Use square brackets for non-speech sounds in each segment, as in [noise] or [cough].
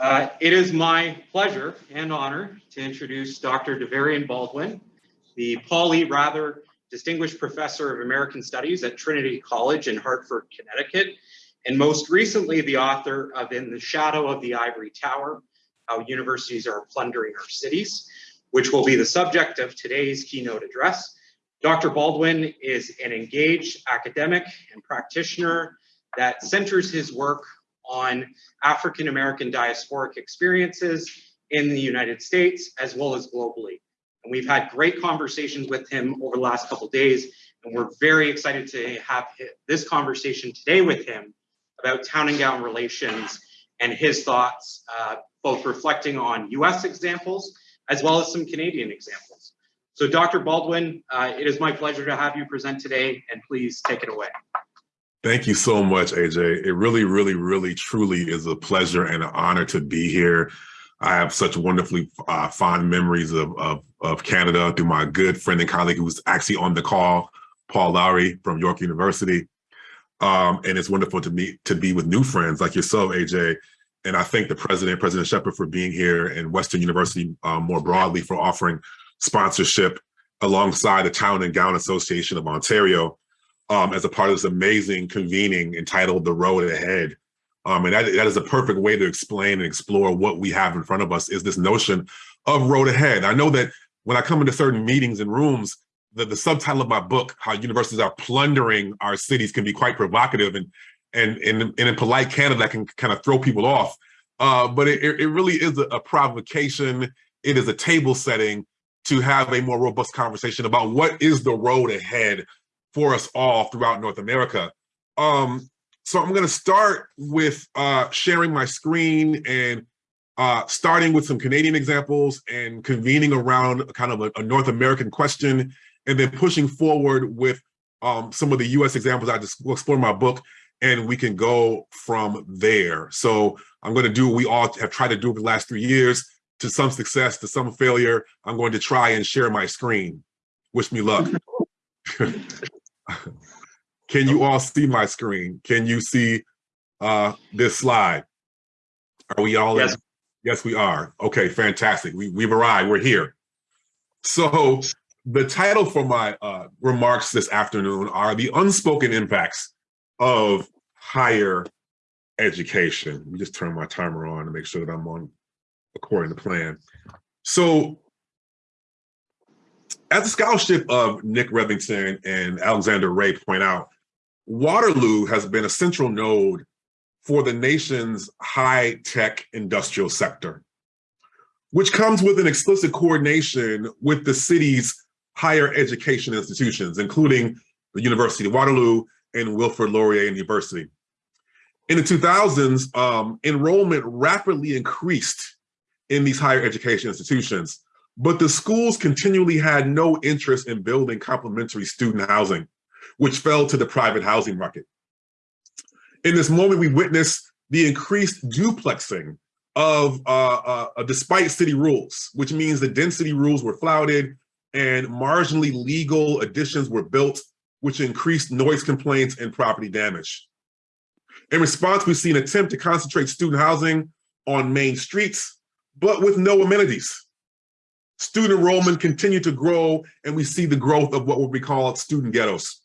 Uh, it is my pleasure and honor to introduce Dr. Davarian Baldwin, the Paul E. Raether Distinguished Professor of American Studies at Trinity College in Hartford, Connecticut, and most recently the author of In the Shadow of the Ivory Tower, How Universities Are Plundering Our Cities, which will be the subject of today's keynote address. Dr. Baldwin is an engaged academic and practitioner that centers his work on African American diasporic experiences in the United States as well as globally. And we've had great conversations with him over the last couple days, and we're very excited to have this conversation today with him about town and gown relations and his thoughts, uh, both reflecting on US examples as well as some Canadian examples. So Dr. Baldwin, uh, it is my pleasure to have you present today and please take it away. Thank you so much, AJ. It really, really, really, truly is a pleasure and an honor to be here. I have such wonderfully uh, fond memories of, of, of, Canada through my good friend and colleague who's actually on the call, Paul Lowry from York University. Um, and it's wonderful to meet to be with new friends like yourself, AJ. And I thank the president, President Shepard, for being here and Western University um, more broadly for offering sponsorship alongside the Town and Gown Association of Ontario um, as a part of this amazing convening entitled The Road Ahead. Um, and that, that is a perfect way to explain and explore what we have in front of us is this notion of road ahead. I know that when I come into certain meetings and rooms, the, the subtitle of my book, How Universities Are Plundering Our Cities, can be quite provocative and and, and, and in polite Canada that can kind of throw people off. Uh, but it, it really is a, a provocation. It is a table setting to have a more robust conversation about what is the road ahead for us all throughout North America. Um, so I'm going to start with uh, sharing my screen and uh, starting with some Canadian examples and convening around kind of a, a North American question, and then pushing forward with um, some of the US examples I just explore in my book, and we can go from there. So I'm going to do what we all have tried to do over the last three years, to some success, to some failure. I'm going to try and share my screen. Wish me luck. [laughs] Can you all see my screen? Can you see uh, this slide? Are we all yes. in? Yes, we are. Okay, fantastic. We, we've arrived, we're here. So the title for my uh, remarks this afternoon are the unspoken impacts of higher education. Let me just turn my timer on to make sure that I'm on according to plan. So as the scholarship of Nick Revington and Alexander Ray point out, Waterloo has been a central node for the nation's high-tech industrial sector, which comes with an explicit coordination with the city's higher education institutions, including the University of Waterloo and Wilfrid Laurier University. In the 2000s, um, enrollment rapidly increased in these higher education institutions, but the schools continually had no interest in building complementary student housing, which fell to the private housing market. In this moment, we witnessed the increased duplexing of, uh, uh, uh, despite city rules, which means the density rules were flouted and marginally legal additions were built, which increased noise complaints and property damage. In response, we see an attempt to concentrate student housing on main streets, but with no amenities. Student enrollment continued to grow, and we see the growth of what would be called student ghettos.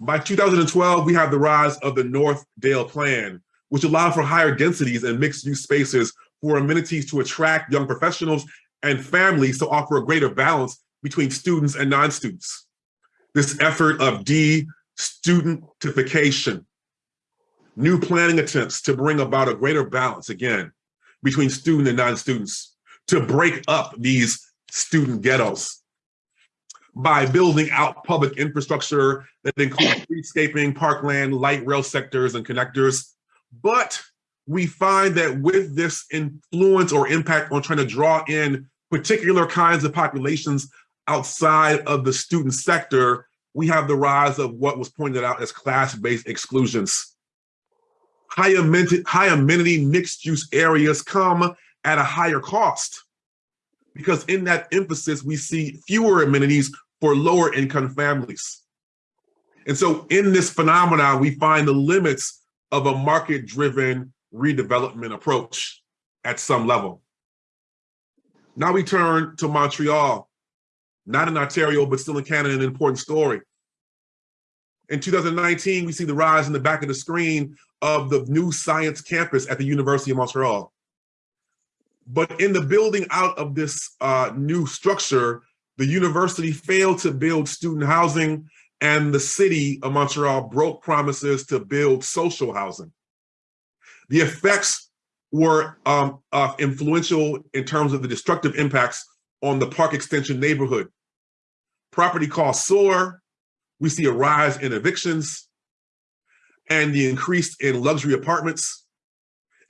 By 2012, we have the rise of the North Dale Plan, which allowed for higher densities and mixed use spaces for amenities to attract young professionals and families to offer a greater balance between students and non-students. This effort of de-studentification, new planning attempts to bring about a greater balance, again, between student and non-students, to break up these student ghettos by building out public infrastructure that includes [coughs] streetscaping, parkland, light rail sectors, and connectors. But we find that with this influence or impact on trying to draw in particular kinds of populations outside of the student sector, we have the rise of what was pointed out as class-based exclusions. High amenity, high amenity mixed use areas come at a higher cost. Because in that emphasis, we see fewer amenities for lower income families. And so in this phenomenon, we find the limits of a market-driven redevelopment approach. at some level. Now we turn to Montreal, not in Ontario, but still in Canada, an important story. In 2019, we see the rise in the back of the screen of the new science campus at the University of Montreal. But in the building out of this uh, new structure, the university failed to build student housing and the city of Montreal broke promises to build social housing. The effects were um, uh, influential in terms of the destructive impacts on the park extension neighborhood. Property costs soar, we see a rise in evictions and the increase in luxury apartments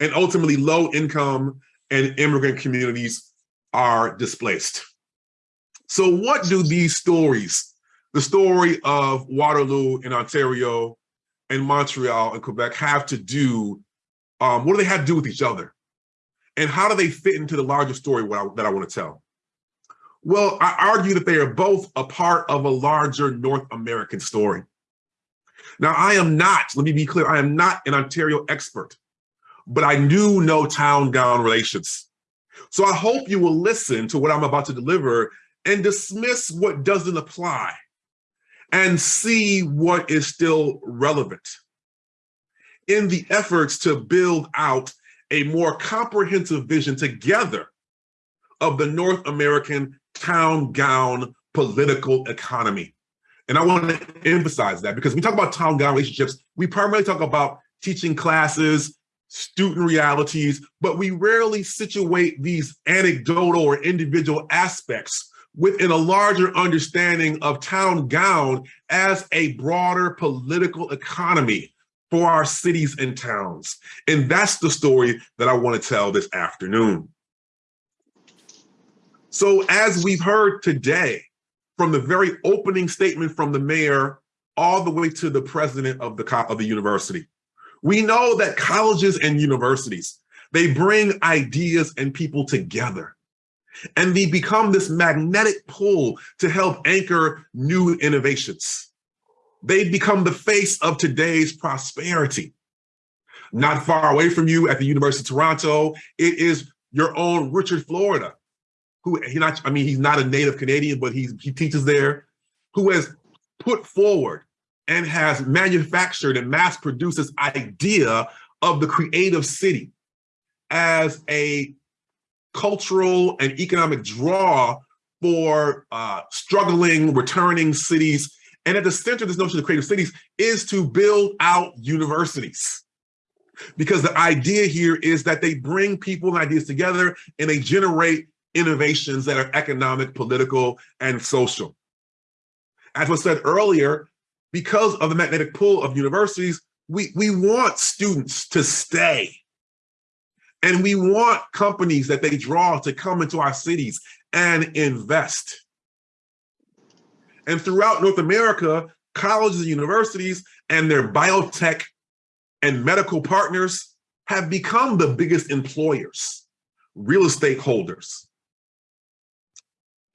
and ultimately low income and immigrant communities are displaced. So what do these stories, the story of Waterloo in Ontario and Montreal and Quebec have to do, um, what do they have to do with each other? And how do they fit into the larger story I, that I want to tell? Well, I argue that they are both a part of a larger North American story. Now, I am not, let me be clear, I am not an Ontario expert, but I knew no town-gown relations. So I hope you will listen to what I'm about to deliver and dismiss what doesn't apply and see what is still relevant. In the efforts to build out a more comprehensive vision together of the North American town gown political economy. And I want to emphasize that because we talk about town gown relationships, we primarily talk about teaching classes, student realities, but we rarely situate these anecdotal or individual aspects within a larger understanding of town gown as a broader political economy for our cities and towns. And that's the story that I want to tell this afternoon. So as we've heard today, from the very opening statement from the mayor all the way to the president of the, of the university, we know that colleges and universities, they bring ideas and people together. And they become this magnetic pull to help anchor new innovations. They become the face of today's prosperity. Not far away from you at the University of Toronto, it is your own Richard Florida, who he not, I mean, he's not a native Canadian, but he's, he teaches there, who has put forward and has manufactured and mass produced this idea of the creative city as a cultural and economic draw for uh, struggling, returning cities. And at the center of this notion of creative cities is to build out universities. Because the idea here is that they bring people and ideas together and they generate innovations that are economic, political, and social. As was said earlier, because of the magnetic pull of universities, we, we want students to stay. And we want companies that they draw to come into our cities and invest. And throughout North America, colleges and universities and their biotech and medical partners have become the biggest employers, real estate holders,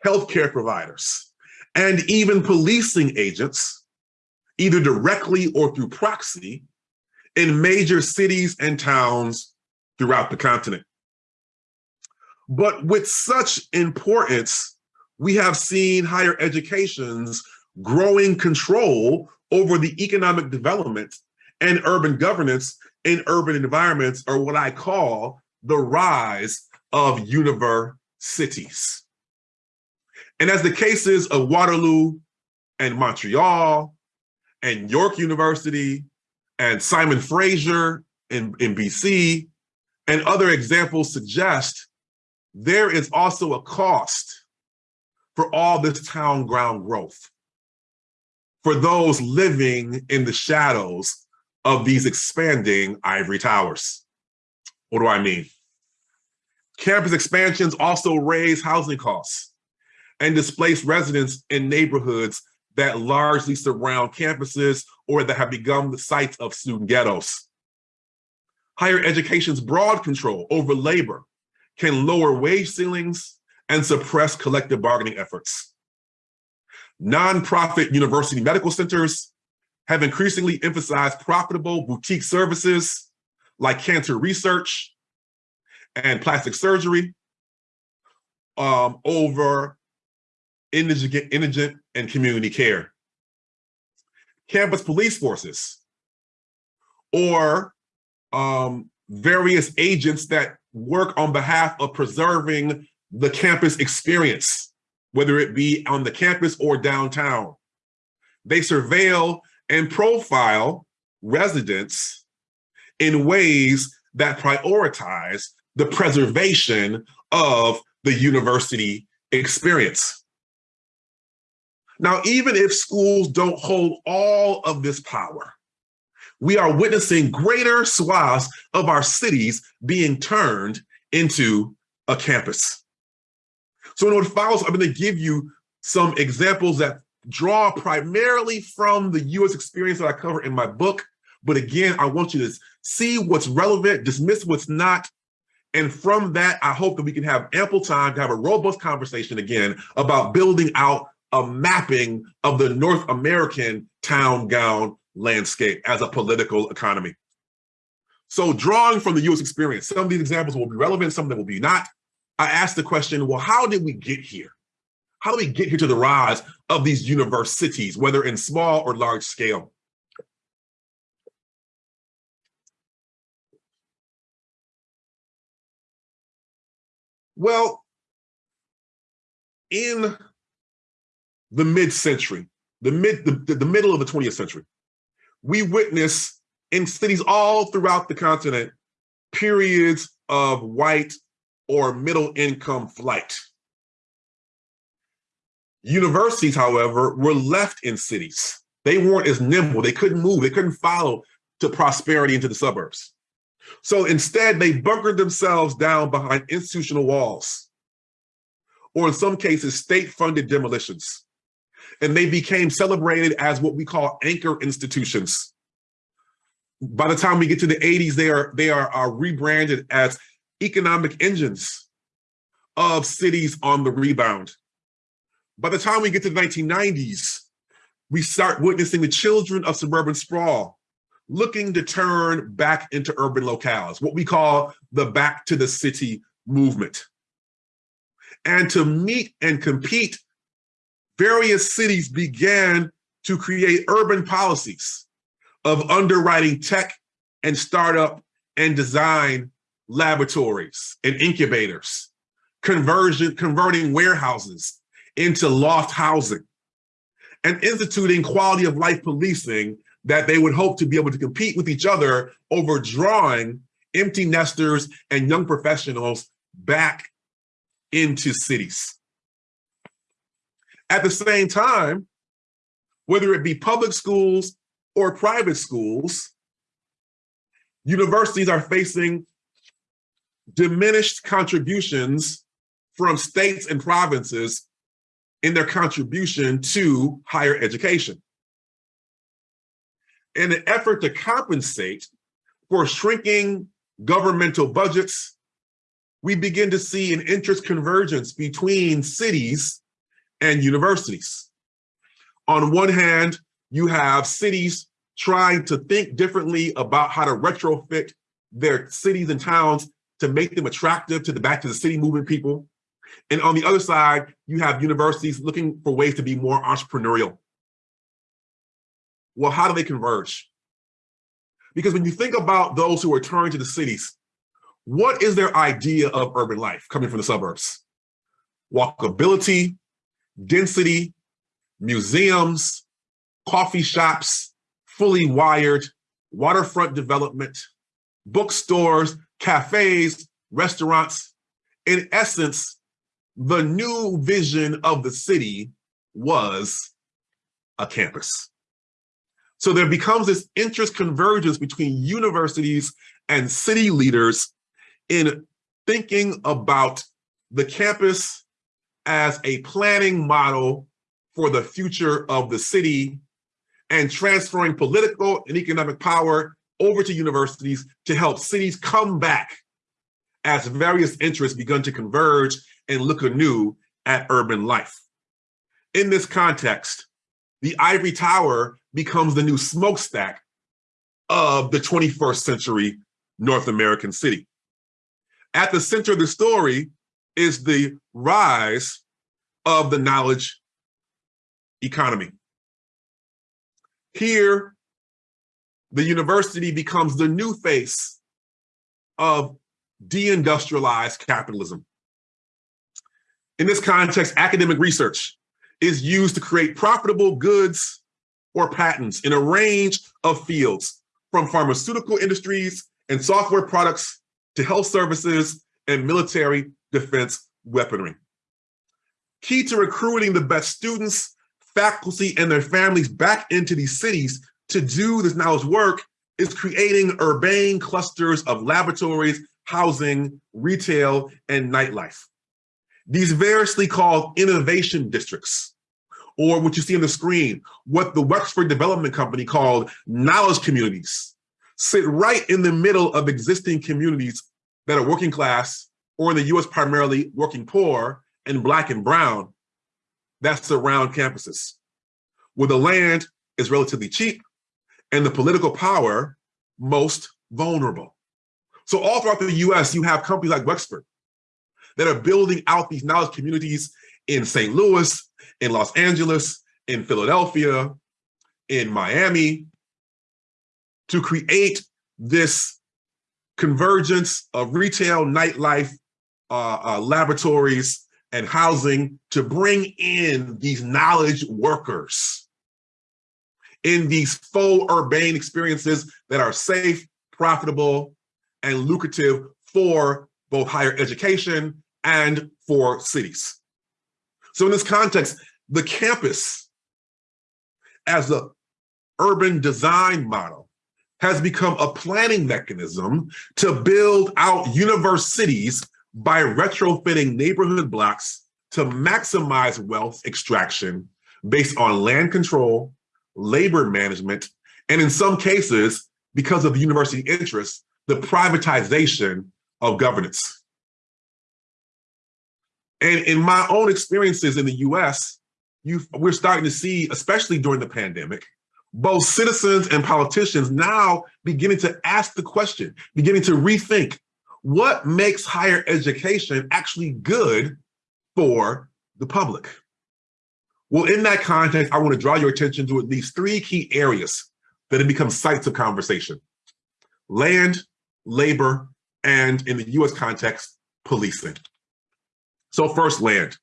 healthcare providers, and even policing agents, either directly or through proxy, in major cities and towns throughout the continent. But with such importance, we have seen higher education's growing control over the economic development and urban governance in urban environments, or what I call the rise of universities. And as the cases of Waterloo and Montreal and York University and Simon Fraser in, in BC and other examples suggest, there is also a cost for all this town gown growth for those living in the shadows of these expanding ivory towers. What do I mean? Campus expansions also raise housing costs and displace residents in neighborhoods that largely surround campuses or that have become the sites of student ghettos. Higher education's broad control over labor can lower wage ceilings and suppress collective bargaining efforts. Nonprofit university medical centers have increasingly emphasized profitable boutique services like cancer research and plastic surgery um, over indigent, and community care. Campus police forces or um, various agents that work on behalf of preserving the campus experience, whether it be on the campus or downtown. They surveil and profile residents in ways that prioritize the preservation of the university experience. Now, even if schools don't hold all of this power, we are witnessing greater swaths of our cities being turned into a campus. So in what follows, I'm gonna give you some examples that draw primarily from the US experience that I cover in my book. But again, I want you to see what's relevant, dismiss what's not. And from that, I hope that we can have ample time to have a robust conversation again about building out a mapping of the North American town gown landscape as a political economy. So drawing from the US experience, some of these examples will be relevant, some of them will be not. I asked the question, well, how did we get here? How do we get here to the rise of these universities, whether in small or large scale? Well, in the mid-century, the mid the, the middle of the 20th century, we witness in cities all throughout the continent periods of white or middle income flight. Universities, however, were left in cities. They weren't as nimble. They couldn't move. They couldn't follow to prosperity into the suburbs. So instead, they bunkered themselves down behind institutional walls, or in some cases, state-funded demolitions. And they became celebrated as what we call anchor institutions. By the time we get to the 80s, they are, they are, are rebranded as economic engines of cities on the rebound. By the time we get to the 1990s, we start witnessing the children of suburban sprawl looking to turn back into urban locales, what we call the back to the city movement. And to meet and compete, various cities began to create urban policies of underwriting tech and startup and design laboratories and incubators, conversion, converting warehouses into loft housing, and instituting quality of life policing that they would hope to be able to compete with each other over drawing empty nesters and young professionals back into cities. At the same time, whether it be public schools or private schools, universities are facing diminished contributions from states and provinces in their contribution to higher education. In an effort to compensate for shrinking governmental budgets, we begin to see an interest convergence between cities and universities. On one hand, you have cities trying to think differently about how to retrofit their cities and towns to make them attractive to the back to the city movement people. And on the other side, you have universities looking for ways to be more entrepreneurial. Well, how do they converge? Because when you think about those who are turning to the cities, what is their idea of urban life coming from the suburbs? Walkability, density, museums, coffee shops, fully wired, waterfront development, bookstores, cafes, restaurants. In essence, the new vision of the city was a campus. So there becomes this interest convergence between universities and city leaders in thinking about the campus as a planning model for the future of the city and transferring political and economic power over to universities to help cities come back as various interests begun to converge and look anew at urban life. In this context, the ivory tower becomes the new smokestack of the 21st century North American city. at the center of the story is the rise of the knowledge economy. Here, the university becomes the new face of deindustrialized capitalism. In this context, academic research is used to create profitable goods or patents in a range of fields, from pharmaceutical industries and software products to health services and military defense weaponry. Key to recruiting the best students, faculty, and their families back into these cities to do this knowledge work is creating urbane clusters of laboratories, housing, retail, and nightlife. These variously called innovation districts, or what you see on the screen, what the Wexford Development Company called knowledge communities, sit right in the middle of existing communities that are working class, or in the US primarily working poor and black and brown, that surround campuses, where the land is relatively cheap and the political power most vulnerable. So all throughout the US, you have companies like Wexford that are building out these knowledge communities in St. Louis, in Los Angeles, in Philadelphia, in Miami, to create this convergence of retail, nightlife, uh, uh, laboratories, and housing to bring in these knowledge workers in these faux urbane experiences that are safe, profitable, and lucrative for both higher education and for cities. So in this context, the campus as a urban design model has become a planning mechanism to build out UniverCities by retrofitting neighborhood blocks to maximize wealth extraction based on land control, labor management, and in some cases, because of the university interests, the privatization of governance. And in my own experiences in the US, we're starting to see, especially during the pandemic, both citizens and politicians now beginning to ask the question, beginning to rethink what makes higher education actually good for the public? Well, in that context, I want to draw your attention to at least three key areas that have become sites of conversation. Land, labor, and in the US context, policing. So first, land.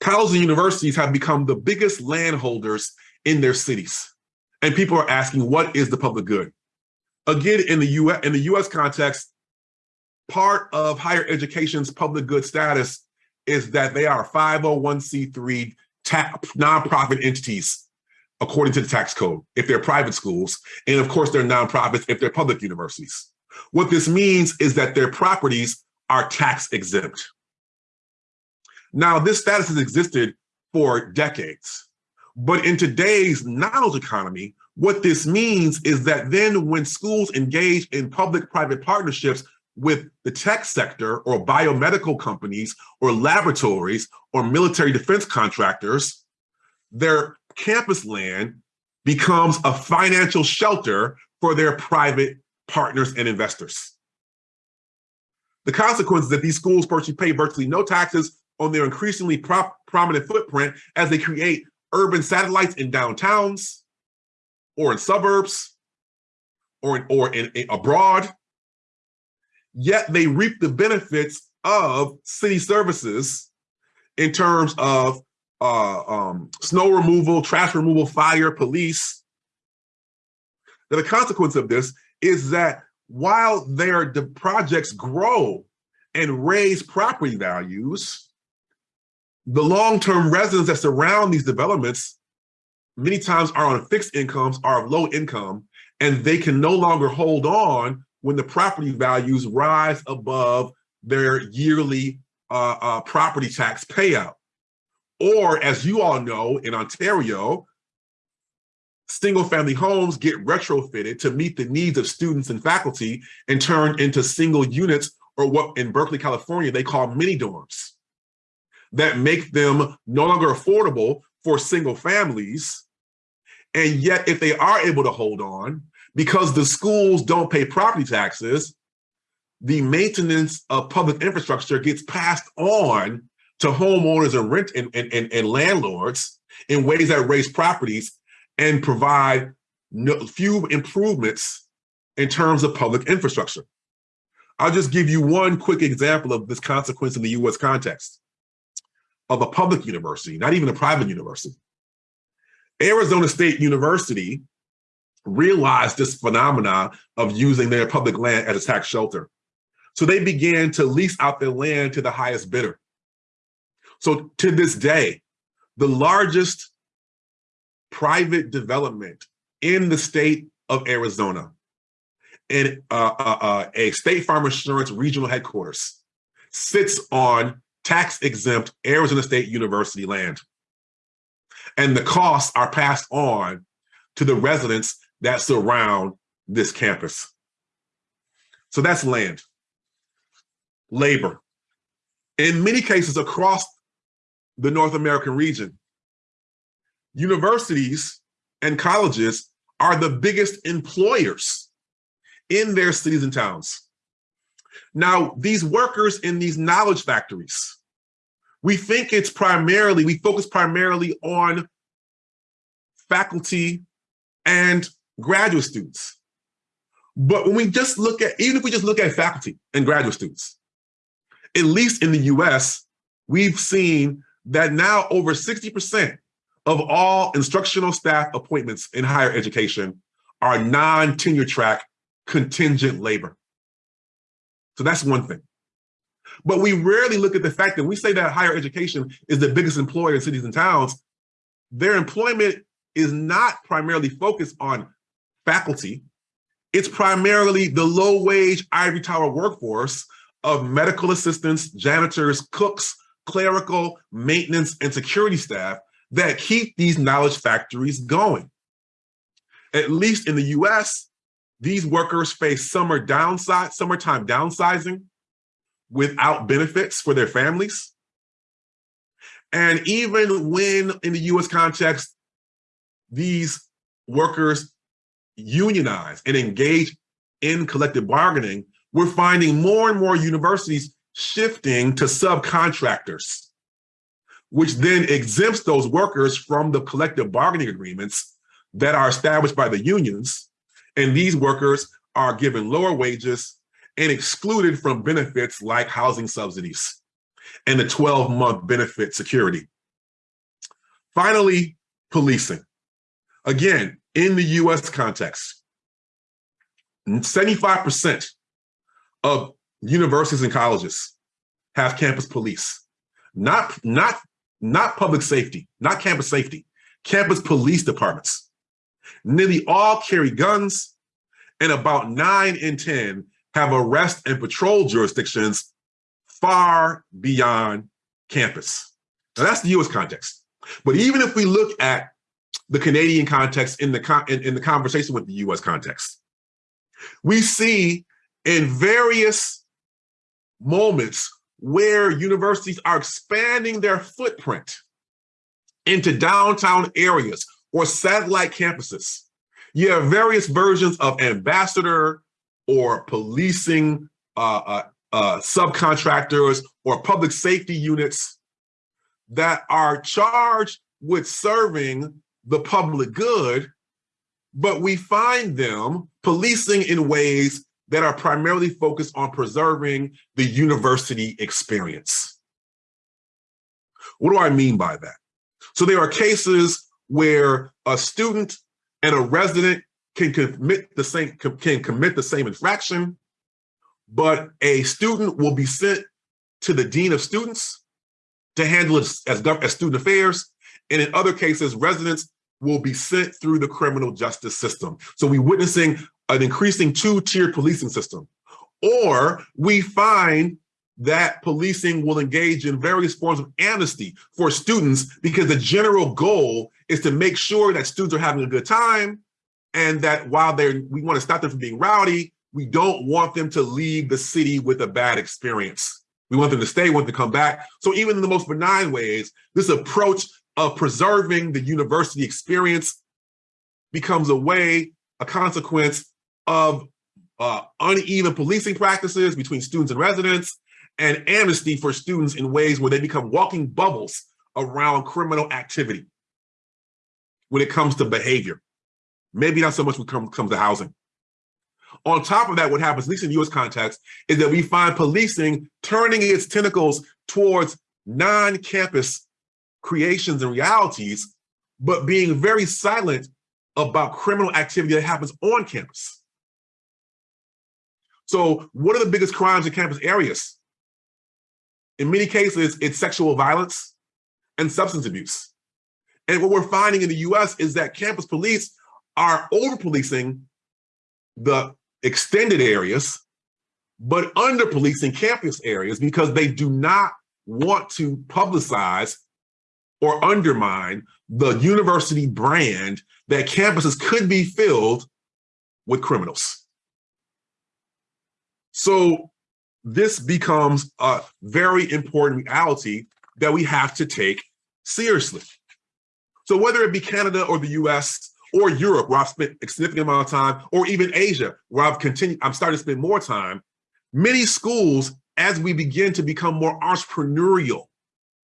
Colleges and universities have become the biggest landholders in their cities. And people are asking, what is the public good? Again, in the US, in the US context, part of higher education's public good status is that they are 501c3 nonprofit entities according to the tax code, if they're private schools, and of course they're nonprofits if they're public universities. What this means is that their properties are tax exempt. Now, this status has existed for decades, but in today's knowledge economy, what this means is that then when schools engage in public-private partnerships with the tech sector or biomedical companies or laboratories or military defense contractors, their campus land becomes a financial shelter for their private partners and investors. The consequence is that these schools pay virtually no taxes on their increasingly pro prominent footprint as they create urban satellites in downtowns or in suburbs or in, or in, in abroad, yet they reap the benefits of city services in terms of uh, um, snow removal, trash removal, fire, police. Now, the consequence of this is that while their the projects grow and raise property values, the long-term residents that surround these developments many times are on fixed incomes, are of low income, and they can no longer hold on when the property values rise above their yearly uh, uh, property tax payout. Or as you all know, in Ontario, single family homes get retrofitted to meet the needs of students and faculty and turned into single units or what in Berkeley, California, they call mini dorms that make them no longer affordable for single families. And yet, if they are able to hold on, because the schools don't pay property taxes, the maintenance of public infrastructure gets passed on to homeowners and rent and, and, and, and landlords in ways that raise properties and provide no, few improvements in terms of public infrastructure. I'll just give you one quick example of this consequence in the US context of a public university, not even a private university. Arizona State University realized this phenomena of using their public land as a tax shelter. So they began to lease out their land to the highest bidder. So to this day, the largest private development in the state of Arizona and uh, uh, uh, a State Farm Insurance regional headquarters sits on tax exempt Arizona State University land. And the costs are passed on to the residents that surround this campus. So that's land. Labor. In many cases across the North American region, universities and colleges are the biggest employers in their cities and towns. Now, these workers in these knowledge factories, we think it's primarily, we focus primarily on faculty and graduate students. But when we just look at, even if we just look at faculty and graduate students, at least in the US, we've seen that now over 60% of all instructional staff appointments in higher education are non-tenure track contingent labor. So that's one thing. But we rarely look at the fact that we say that higher education is the biggest employer in cities and towns. Their employment is not primarily focused on faculty. It's primarily the low wage ivory tower workforce of medical assistants, janitors, cooks, clerical, maintenance, and security staff that keep these knowledge factories going. At least in the US, these workers face summer downside, summertime downsizing without benefits for their families. And even when in the US context, these workers unionize and engage in collective bargaining, we're finding more and more universities shifting to subcontractors, which then exempts those workers from the collective bargaining agreements that are established by the unions. And these workers are given lower wages and excluded from benefits like housing subsidies and the 12 month benefit security. Finally, policing. Again, in the US context, 75% of universities and colleges have campus police, not, not, not public safety, not campus safety, campus police departments. Nearly all carry guns and about nine in 10 have arrest and patrol jurisdictions far beyond campus. Now that's the US context. But even if we look at the Canadian context in the, in, in the conversation with the US context, we see in various moments where universities are expanding their footprint into downtown areas or satellite campuses. You have various versions of ambassador or policing uh, uh, uh, subcontractors or public safety units that are charged with serving the public good, but we find them policing in ways that are primarily focused on preserving the university experience. What do I mean by that? So there are cases where a student and a resident can commit the same can commit the same infraction, but a student will be sent to the dean of students to handle it as, as student affairs. And in other cases, residents will be sent through the criminal justice system. So we're witnessing an increasing two-tiered policing system. Or we find that policing will engage in various forms of amnesty for students because the general goal is to make sure that students are having a good time and that while they're, we want to stop them from being rowdy, we don't want them to leave the city with a bad experience. We want them to stay, want them to come back. So even in the most benign ways, this approach of preserving the university experience becomes a way, a consequence of uh, uneven policing practices between students and residents, and amnesty for students in ways where they become walking bubbles around criminal activity when it comes to behavior. Maybe not so much when it comes, to housing. On top of that, what happens, at least in US context, is that we find policing turning its tentacles towards non-campus creations and realities, but being very silent about criminal activity that happens on campus. So what are the biggest crimes in campus areas? In many cases, it's sexual violence and substance abuse. And what we're finding in the US is that campus police are over policing the extended areas, but under policing campus areas because they do not want to publicize or undermine the university brand that campuses could be filled with criminals. So this becomes a very important reality that we have to take seriously. So whether it be Canada or the US or Europe, where I've spent a significant amount of time, or even Asia, where I've continued, I'm starting to spend more time, many schools, as we begin to become more entrepreneurial,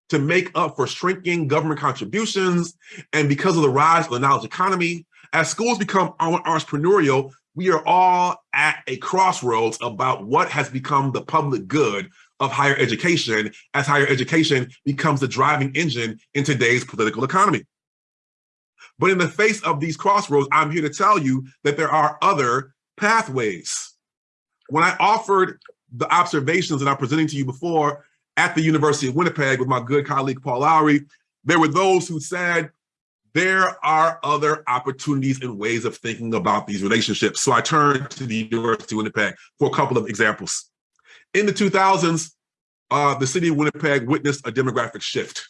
to make up for shrinking government contributions, and because of the rise of the knowledge economy, as schools become entrepreneurial, we are all at a crossroads about what has become the public good of higher education as higher education becomes the driving engine in today's political economy. But in the face of these crossroads, I'm here to tell you that there are other pathways. When I offered the observations that I'm presenting to you before at the University of Winnipeg with my good colleague, Paul Lowry, there were those who said, there are other opportunities and ways of thinking about these relationships. So I turned to the University of Winnipeg for a couple of examples. In the 2000s, uh, the city of Winnipeg witnessed a demographic shift.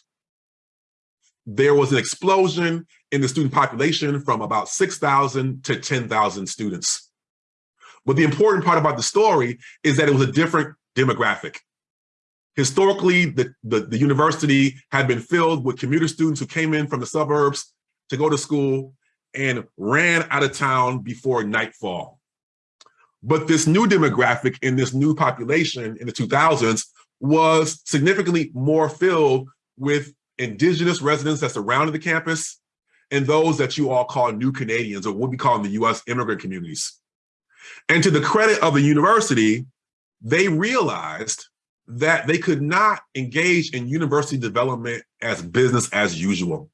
There was an explosion in the student population from about 6,000 to 10,000 students. But the important part about the story is that it was a different demographic. Historically, the, the, the, university had been filled with commuter students who came in from the suburbs to go to school and ran out of town before nightfall. But this new demographic in this new population in the 2000s was significantly more filled with indigenous residents that surrounded the campus and those that you all call new Canadians or what we call in the US immigrant communities. And to the credit of the university, they realized that they could not engage in university development as business as usual.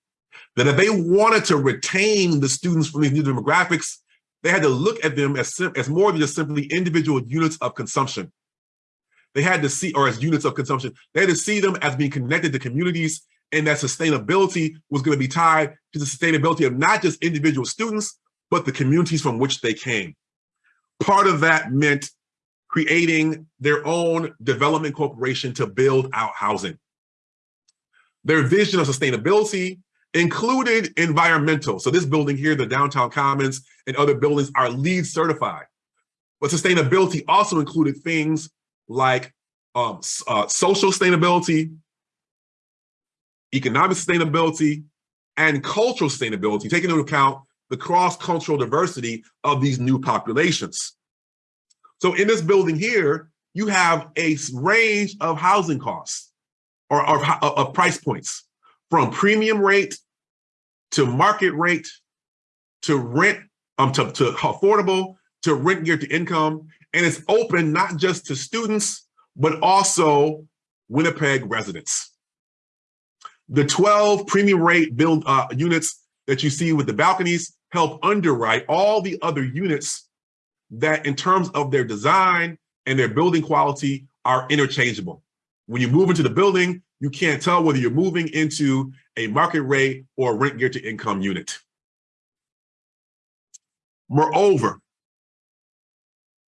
That if they wanted to retain the students from these new demographics, they had to look at them as, as more than just simply individual units of consumption. They had to see, or as units of consumption, they had to see them as being connected to communities and that sustainability was going to be tied to the sustainability of not just individual students, but the communities from which they came. Part of that meant creating their own development corporation to build out housing. Their vision of sustainability included environmental. So this building here, the Downtown Commons and other buildings are LEED certified. But sustainability also included things like um, uh, social sustainability, economic sustainability, and cultural sustainability, taking into account the cross-cultural diversity of these new populations. So in this building here, you have a range of housing costs or of, of price points from premium rate to market rate to rent, um, to, to affordable, to rent geared to income. And it's open not just to students, but also Winnipeg residents. The 12 premium rate build uh, units that you see with the balconies help underwrite all the other units that in terms of their design and their building quality are interchangeable. When you move into the building, you can't tell whether you're moving into a market rate or rent geared to income unit. Moreover,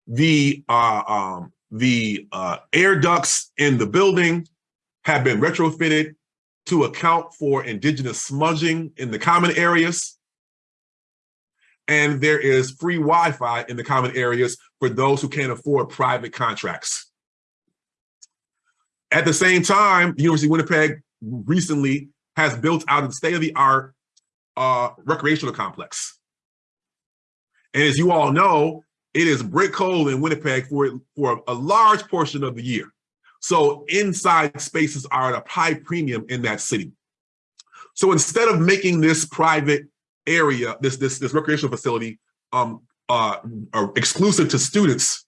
the uh, um, the uh, air ducts in the building have been retrofitted to account for indigenous smudging in the common areas. And there is free Wi-Fi in the common areas for those who can't afford private contracts. At the same time, the University of Winnipeg recently has built out a state-of-the-art uh, recreational complex. And as you all know, it is brick cold in Winnipeg for, for a large portion of the year. So inside spaces are at a high premium in that city. So instead of making this private area, this this this recreational facility, um, uh, uh, exclusive to students,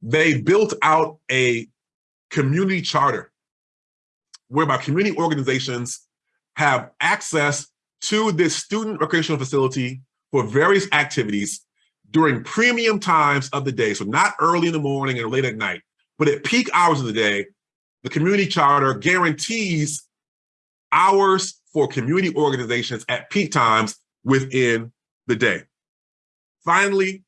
they built out a community charter whereby community organizations have access to this student recreational facility for various activities during premium times of the day. So not early in the morning or late at night, but at peak hours of the day, the community charter guarantees hours for community organizations at peak times within the day. Finally,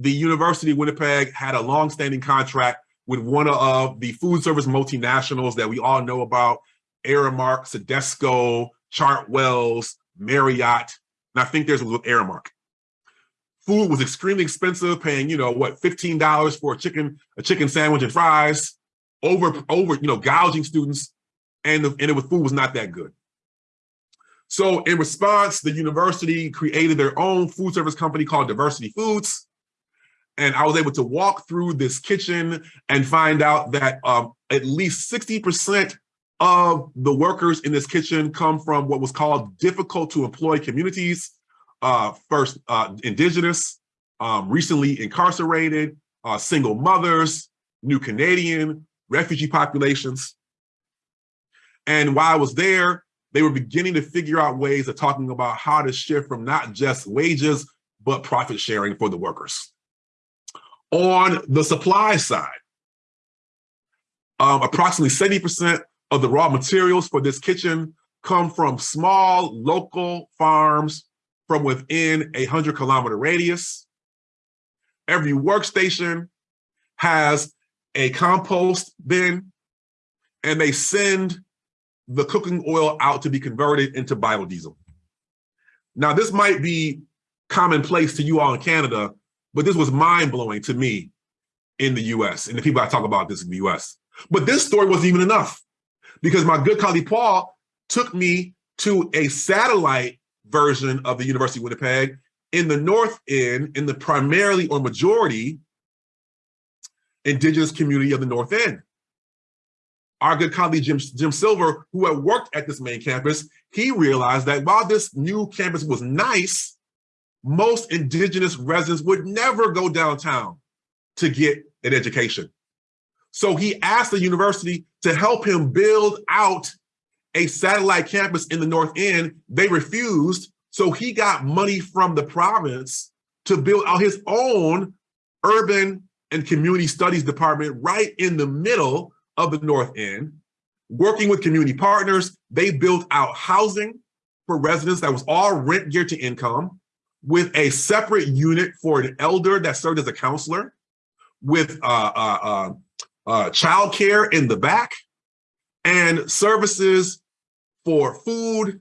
the University of Winnipeg had a long-standing contract with one of the food service multinationals that we all know about, Aramark, Sodexo, Chartwells, Marriott, and I think there's with Aramark. Food was extremely expensive, paying, you know, what, $15 for a chicken, a chicken sandwich and fries, over, over, you know, gouging students, and, the, and it was, food was not that good. So in response, the university created their own food service company called Diversity Foods. And I was able to walk through this kitchen and find out that um, at least 60% of the workers in this kitchen come from what was called difficult to employ communities. Uh, first, uh, indigenous, um, recently incarcerated, uh, single mothers, new Canadian, refugee populations. And while I was there, they were beginning to figure out ways of talking about how to shift from not just wages, but profit sharing for the workers. On the supply side, um, approximately 70% of the raw materials for this kitchen come from small local farms from within a 100 kilometer radius. Every workstation has a compost bin and they send the cooking oil out to be converted into biodiesel. Now, this might be commonplace to you all in Canada, but this was mind blowing to me in the US and the people I talk about this in the US. But this story wasn't even enough because my good colleague Paul took me to a satellite version of the University of Winnipeg in the North End, in the primarily or majority indigenous community of the North End our good colleague Jim, Jim Silver, who had worked at this main campus, he realized that while this new campus was nice, most indigenous residents would never go downtown to get an education. So he asked the university to help him build out a satellite campus in the North End. They refused, so he got money from the province to build out his own urban and community studies department right in the middle of the North End, working with community partners, they built out housing for residents that was all rent geared to income with a separate unit for an elder that served as a counselor with uh, uh, uh, uh childcare in the back and services for food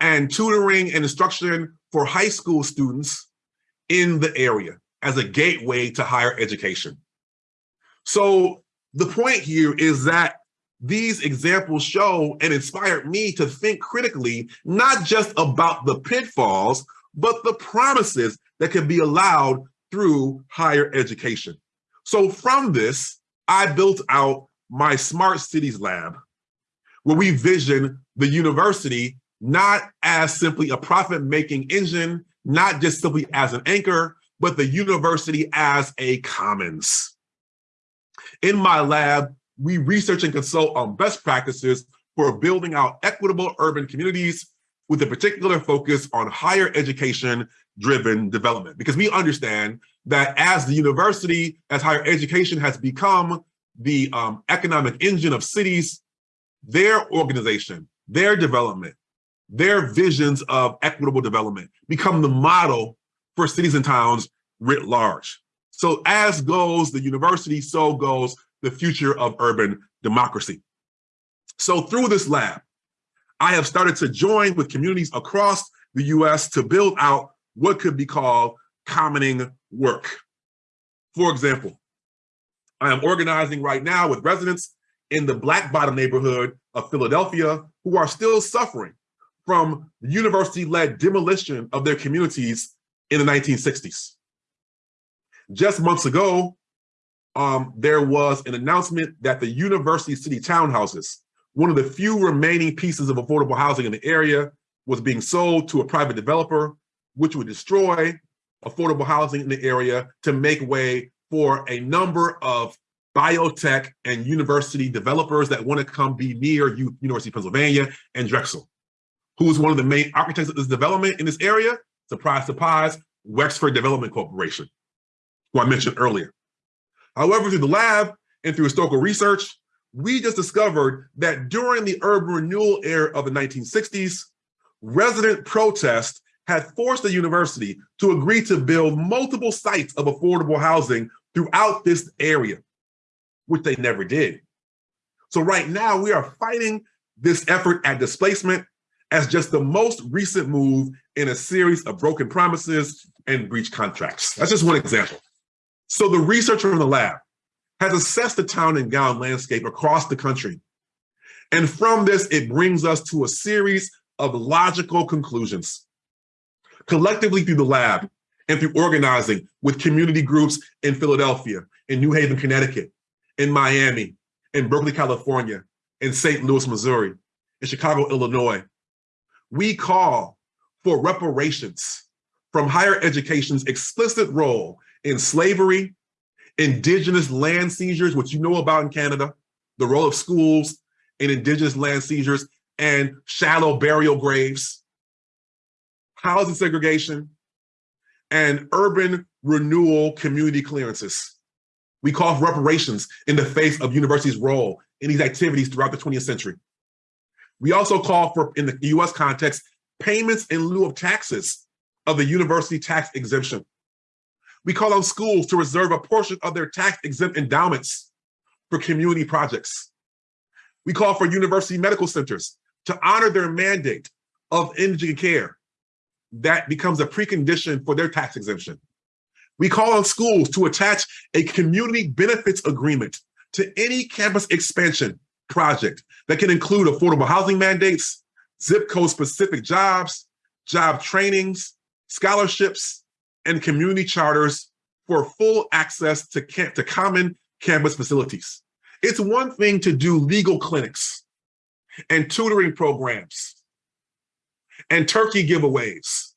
and tutoring and instruction for high school students in the area as a gateway to higher education. So the point here is that these examples show and inspired me to think critically, not just about the pitfalls, but the promises that can be allowed through higher education. So from this, I built out my Smart Cities Lab, where we vision the university not as simply a profit-making engine, not just simply as an anchor, but the university as a commons. In my lab, we research and consult on best practices for building out equitable urban communities with a particular focus on higher education driven development. Because we understand that as the university, as higher education has become the um, economic engine of cities, their organization, their development, their visions of equitable development become the model for cities and towns writ large. So as goes the university, so goes the future of urban democracy. So through this lab, I have started to join with communities across the US to build out what could be called commoning work. For example, I am organizing right now with residents in the Black Bottom neighborhood of Philadelphia who are still suffering from university-led demolition of their communities in the 1960s. Just months ago, um, there was an announcement that the University City Townhouses, one of the few remaining pieces of affordable housing in the area, was being sold to a private developer, which would destroy affordable housing in the area to make way for a number of biotech and university developers that want to come be near U University of Pennsylvania and Drexel. Who is one of the main architects of this development in this area? Surprise, surprise, Wexford Development Corporation, who I mentioned earlier. However, through the lab and through historical research, we just discovered that during the urban renewal era of the 1960s, resident protest had forced the university to agree to build multiple sites of affordable housing throughout this area, which they never did. So right now we are fighting this effort at displacement as just the most recent move in a series of broken promises and breach contracts. That's just one example. So the researcher from the lab has assessed the town and gown landscape across the country. And from this, it brings us to a series of logical conclusions. Collectively through the lab and through organizing with community groups in Philadelphia, in New Haven, Connecticut, in Miami, in Berkeley, California, in St. Louis, Missouri, in Chicago, Illinois, we call for reparations from higher education's explicit role in slavery, indigenous land seizures, which you know about in Canada, the role of schools in indigenous land seizures, and shallow burial graves, housing segregation, and urban renewal community clearances. We call for reparations in the face of universities' role in these activities throughout the 20th century. We also call for, in the US context, payments in lieu of taxes of the university tax exemption. We call on schools to reserve a portion of their tax exempt endowments for community projects. We call for university medical centers to honor their mandate of indigent care. That becomes a precondition for their tax exemption. We call on schools to attach a community benefits agreement to any campus expansion project that can include affordable housing mandates, zip code specific jobs, job trainings, scholarships, and community charters for full access to, to common campus facilities. It's one thing to do legal clinics and tutoring programs and turkey giveaways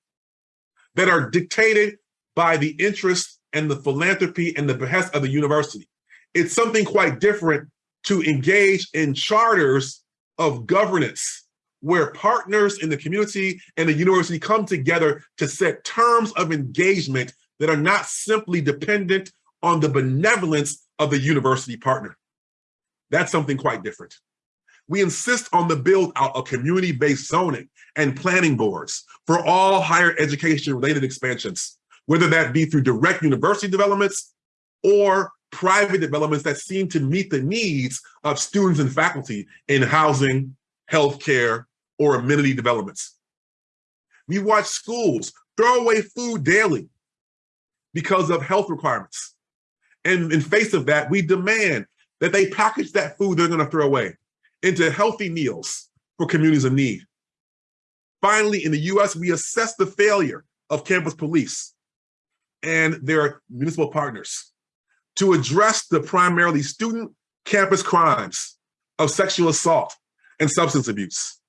that are dictated by the interest and the philanthropy and the behest of the university. It's something quite different to engage in charters of governance where partners in the community and the university come together to set terms of engagement that are not simply dependent on the benevolence of the university partner. That's something quite different. We insist on the build out of community-based zoning and planning boards for all higher education related expansions, whether that be through direct university developments or private developments that seem to meet the needs of students and faculty in housing, healthcare, or amenity developments. We watch schools throw away food daily because of health requirements. And in face of that, we demand that they package that food they're gonna throw away into healthy meals for communities in need. Finally, in the US, we assess the failure of campus police and their municipal partners to address the primarily student campus crimes of sexual assault and substance abuse.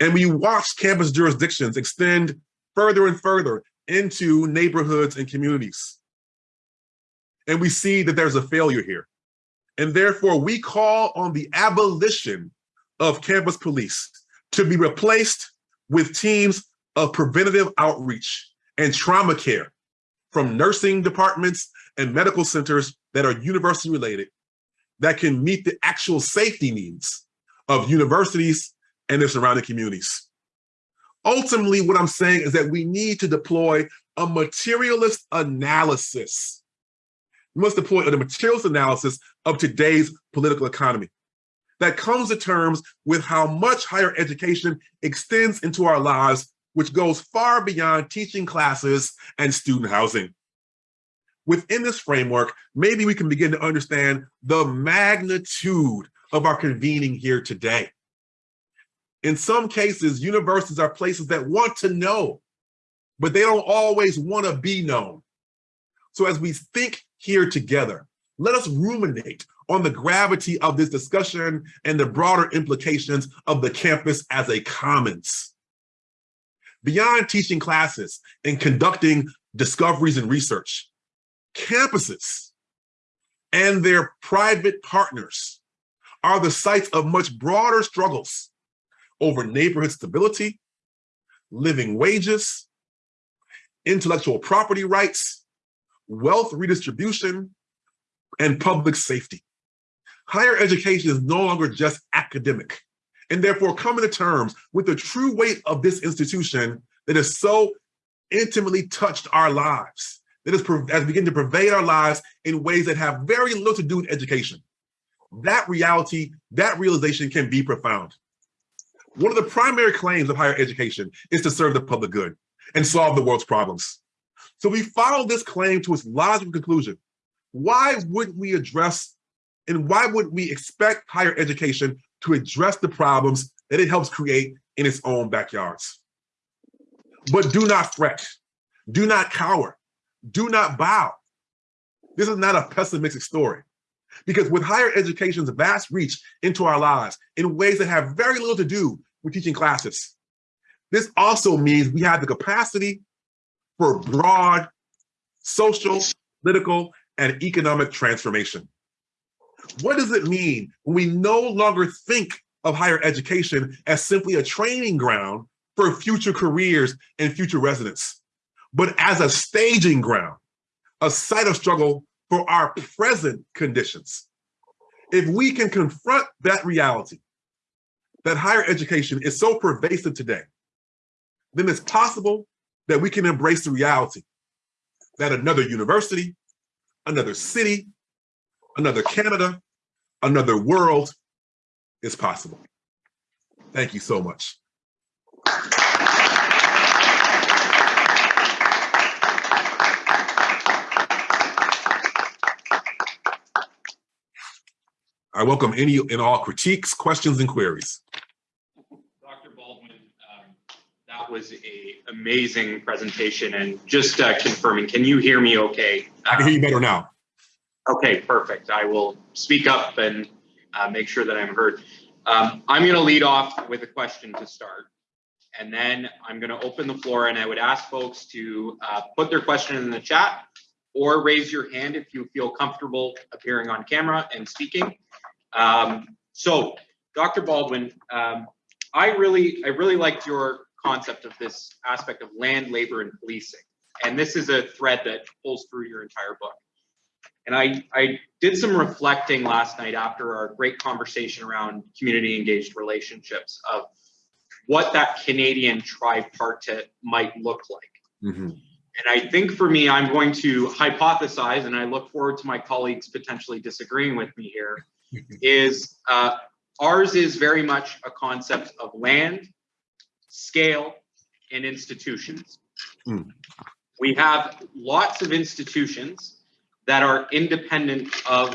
And we watch campus jurisdictions extend further and further into neighborhoods and communities. And we see that there's a failure here. And therefore we call on the abolition of campus police to be replaced with teams of preventative outreach and trauma care from nursing departments and medical centers that are university related that can meet the actual safety needs of universities and their surrounding communities. Ultimately, what I'm saying is that we need to deploy a materialist analysis. We must deploy a materialist analysis of today's political economy that comes to terms with how much higher education extends into our lives, which goes far beyond teaching classes and student housing. Within this framework, maybe we can begin to understand the magnitude of our convening here today. In some cases, universities are places that want to know, but they don't always want to be known. So as we think here together, let us ruminate on the gravity of this discussion and the broader implications of the campus as a commons. Beyond teaching classes and conducting discoveries and research, campuses and their private partners are the sites of much broader struggles over neighborhood stability, living wages, intellectual property rights, wealth redistribution, and public safety. Higher education is no longer just academic, and therefore coming to terms with the true weight of this institution that has so intimately touched our lives, that has, has begun to pervade our lives in ways that have very little to do with education. That reality, that realization can be profound. One of the primary claims of higher education is to serve the public good and solve the world's problems. So we follow this claim to its logical conclusion. Why wouldn't we address and why wouldn't we expect higher education to address the problems that it helps create in its own backyards? But do not fret, do not cower, do not bow. This is not a pessimistic story. Because with higher education's vast reach into our lives in ways that have very little to do with teaching classes, this also means we have the capacity for broad social, political, and economic transformation. What does it mean when we no longer think of higher education as simply a training ground for future careers and future residents, but as a staging ground, a site of struggle for our present conditions? If we can confront that reality, that higher education is so pervasive today, then it's possible that we can embrace the reality that another university, another city, another Canada, another world is possible. Thank you so much. I welcome any and all critiques, questions, and queries. Dr. Baldwin, um, that was a amazing presentation and just uh, confirming, can you hear me okay? I can hear you better now. Okay, perfect. I will speak up and uh, make sure that I'm heard. Um, I'm going to lead off with a question to start. And then I'm going to open the floor and I would ask folks to uh, put their question in the chat or raise your hand if you feel comfortable appearing on camera and speaking. Um, so, Dr. Baldwin, um, I really, I really liked your concept of this aspect of land, labor, and policing. And this is a thread that pulls through your entire book. And I, I did some reflecting last night after our great conversation around community engaged relationships of what that Canadian tripartite might look like. Mm -hmm. And I think for me, I'm going to hypothesize, and I look forward to my colleagues potentially disagreeing with me here, [laughs] is uh, ours is very much a concept of land, scale, and institutions. Mm. We have lots of institutions that are independent of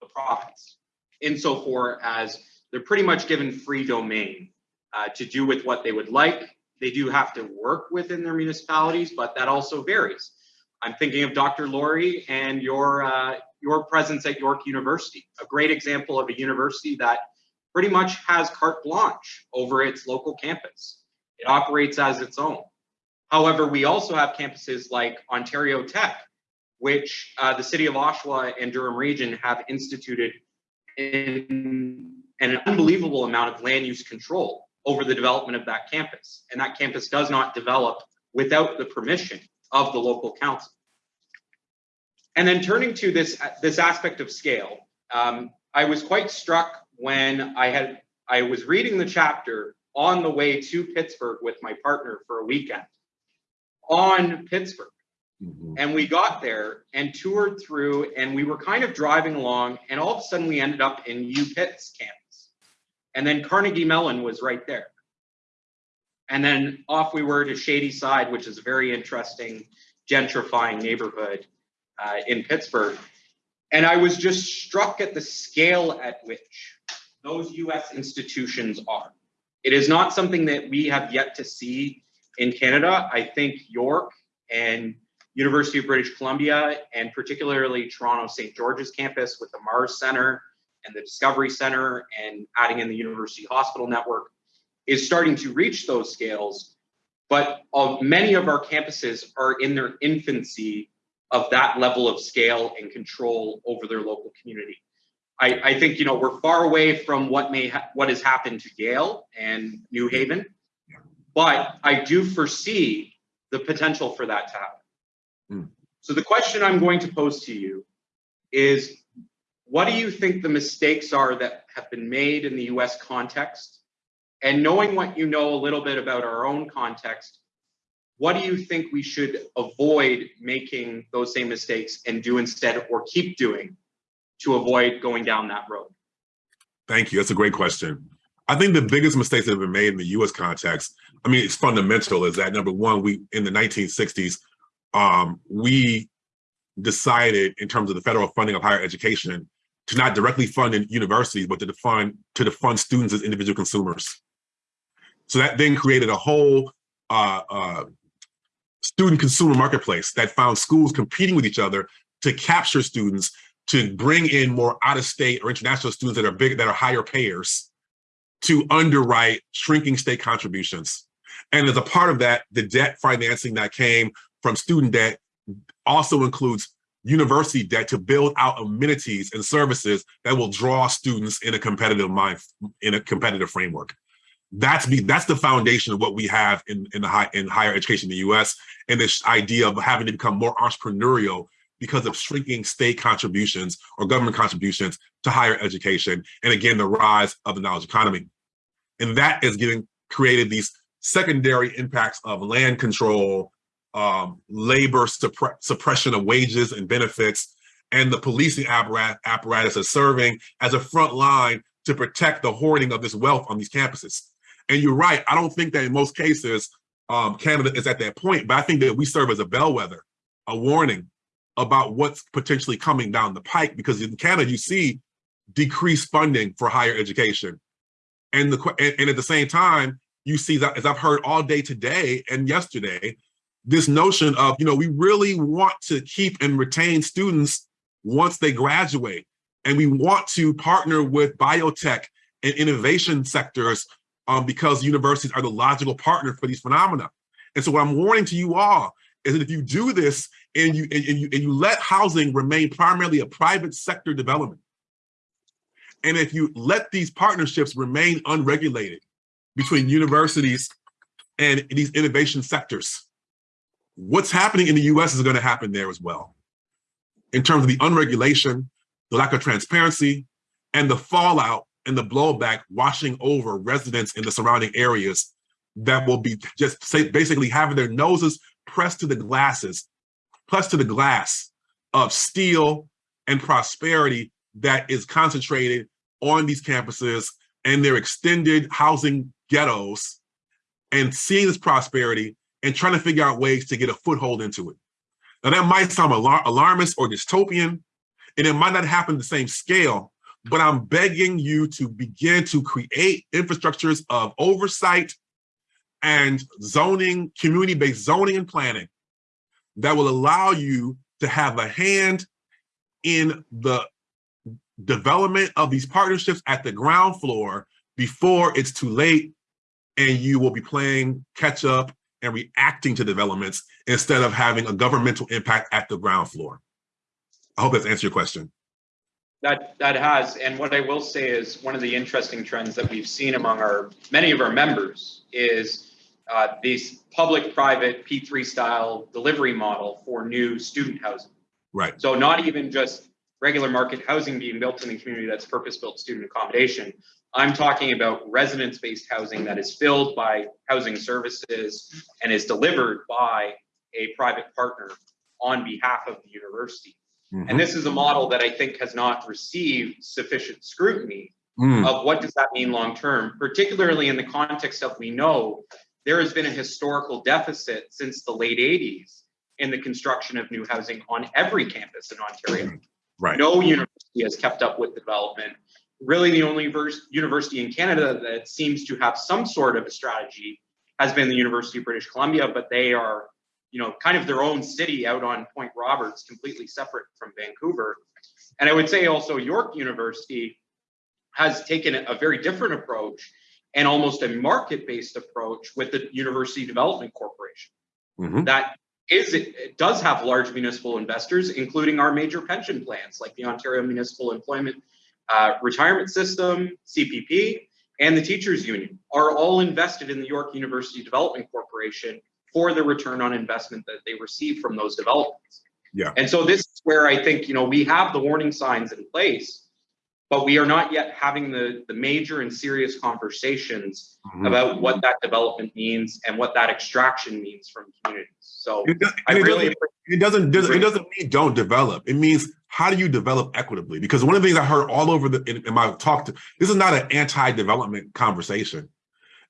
the province insofar as they're pretty much given free domain uh, to do with what they would like. They do have to work within their municipalities, but that also varies. I'm thinking of Dr. Laurie and your uh, your presence at York University, a great example of a university that pretty much has carte blanche over its local campus. It operates as its own. However, we also have campuses like Ontario Tech, which uh, the city of Oshawa and Durham region have instituted in an unbelievable amount of land use control over the development of that campus. And that campus does not develop without the permission of the local council. And then turning to this, this aspect of scale, um, I was quite struck when I had I was reading the chapter on the way to Pittsburgh with my partner for a weekend on Pittsburgh. Mm-hmm. And we got there and toured through, and we were kind of driving along, and all of a sudden we ended up in U Pitt's campus. And then Carnegie Mellon was right there. And then off we were to Shadyside, which is a very interesting gentrifying neighborhood uh, in Pittsburgh. And I was just struck at the scale at which those US institutions are. It is not something that we have yet to see in Canada. I think York and University of British Columbia, and particularly Toronto St. George's campus with the Mars Center and the Discovery Center and adding in the University Hospital Network is starting to reach those scales. But uh, many of our campuses are in their infancy of that level of scale and control over their local community. I, I think you know we're far away from what may what has happened to Yale and New Haven, but I do foresee the potential for that to happen. Mm. So the question I'm going to pose to you is, what do you think the mistakes are that have been made in the U.S. context? And knowing what you know a little bit about our own context, what do you think we should avoid making those same mistakes and do instead or keep doing to avoid going down that road? Thank you. That's a great question. I think the biggest mistakes that have been made in the U.S. context, I mean, it's fundamental, is that number one, we in the 1960s, um, we decided in terms of the federal funding of higher education to not directly fund in universities, but to fund to fund students as individual consumers. So that then created a whole uh, uh, student consumer marketplace that found schools competing with each other to capture students, to bring in more out of state or international students that are big, that are higher payers, to underwrite shrinking state contributions. And as a part of that, the debt financing that came from student debt also includes university debt to build out amenities and services that will draw students in a competitive mind, in a competitive framework. That's the that's the foundation of what we have in in the high in higher education in the U.S. and this idea of having to become more entrepreneurial because of shrinking state contributions or government contributions to higher education, and again the rise of the knowledge economy, and that is getting created these secondary impacts of land control, um, labor suppre suppression of wages and benefits, and the policing apparatus, apparatus is serving as a front line to protect the hoarding of this wealth on these campuses. And you're right, I don't think that in most cases, um, Canada is at that point, but I think that we serve as a bellwether, a warning about what's potentially coming down the pike, because in Canada, you see decreased funding for higher education. And, the, and, and at the same time, you see that, as I've heard all day today and yesterday, this notion of, you know, we really want to keep and retain students once they graduate. And we want to partner with biotech and innovation sectors um, because universities are the logical partner for these phenomena. And so what I'm warning to you all is that if you do this and you, and, and you, and you let housing remain primarily a private sector development, and if you let these partnerships remain unregulated between universities and these innovation sectors, what's happening in the US is gonna happen there as well. In terms of the unregulation, the lack of transparency, and the fallout and the blowback washing over residents in the surrounding areas that will be just say, basically having their noses pressed to the glasses, pressed to the glass of steel and prosperity that is concentrated on these campuses and their extended housing ghettos and seeing this prosperity and trying to figure out ways to get a foothold into it. Now that might sound alar alarmist or dystopian, and it might not happen the same scale, but I'm begging you to begin to create infrastructures of oversight and zoning, community-based zoning and planning that will allow you to have a hand in the development of these partnerships at the ground floor before it's too late and you will be playing catch up and reacting to developments instead of having a governmental impact at the ground floor. I hope that's answered your question. That that has, and what I will say is one of the interesting trends that we've seen among our many of our members is uh, these public-private P3 style delivery model for new student housing. Right. So not even just regular market housing being built in the community that's purpose-built student accommodation. I'm talking about residence-based housing that is filled by housing services and is delivered by a private partner on behalf of the university. Mm-hmm. And this is a model that I think has not received sufficient scrutiny mm. of what does that mean long term, particularly in the context of we know there has been a historical deficit since the late 80s in the construction of new housing on every campus in Ontario. Right. No university has kept up with development. Really, the only university in Canada that seems to have some sort of a strategy has been the University of British Columbia, but they are you know, kind of their own city out on Point Roberts, completely separate from Vancouver. And I would say also York University has taken a very different approach and almost a market-based approach with the University Development Corporation. Mhm. That is, it, it does have large municipal investors, including our major pension plans like the Ontario Municipal Employment uh, Retirement System, CPP, and the Teachers Union are all invested in the York University Development Corporation for the return on investment that they receive from those developments. Yeah. And so this is where I think, you know, we have the warning signs in place, but we are not yet having the, the major and serious conversations Mhm. about what that development means and what that extraction means from communities. So It does- I and it really, doesn't- It doesn't, doesn't- it doesn't mean don't develop. It means how do you develop equitably? Because one of the things I heard all over the, in, in my talk, to, this is not an anti-development conversation.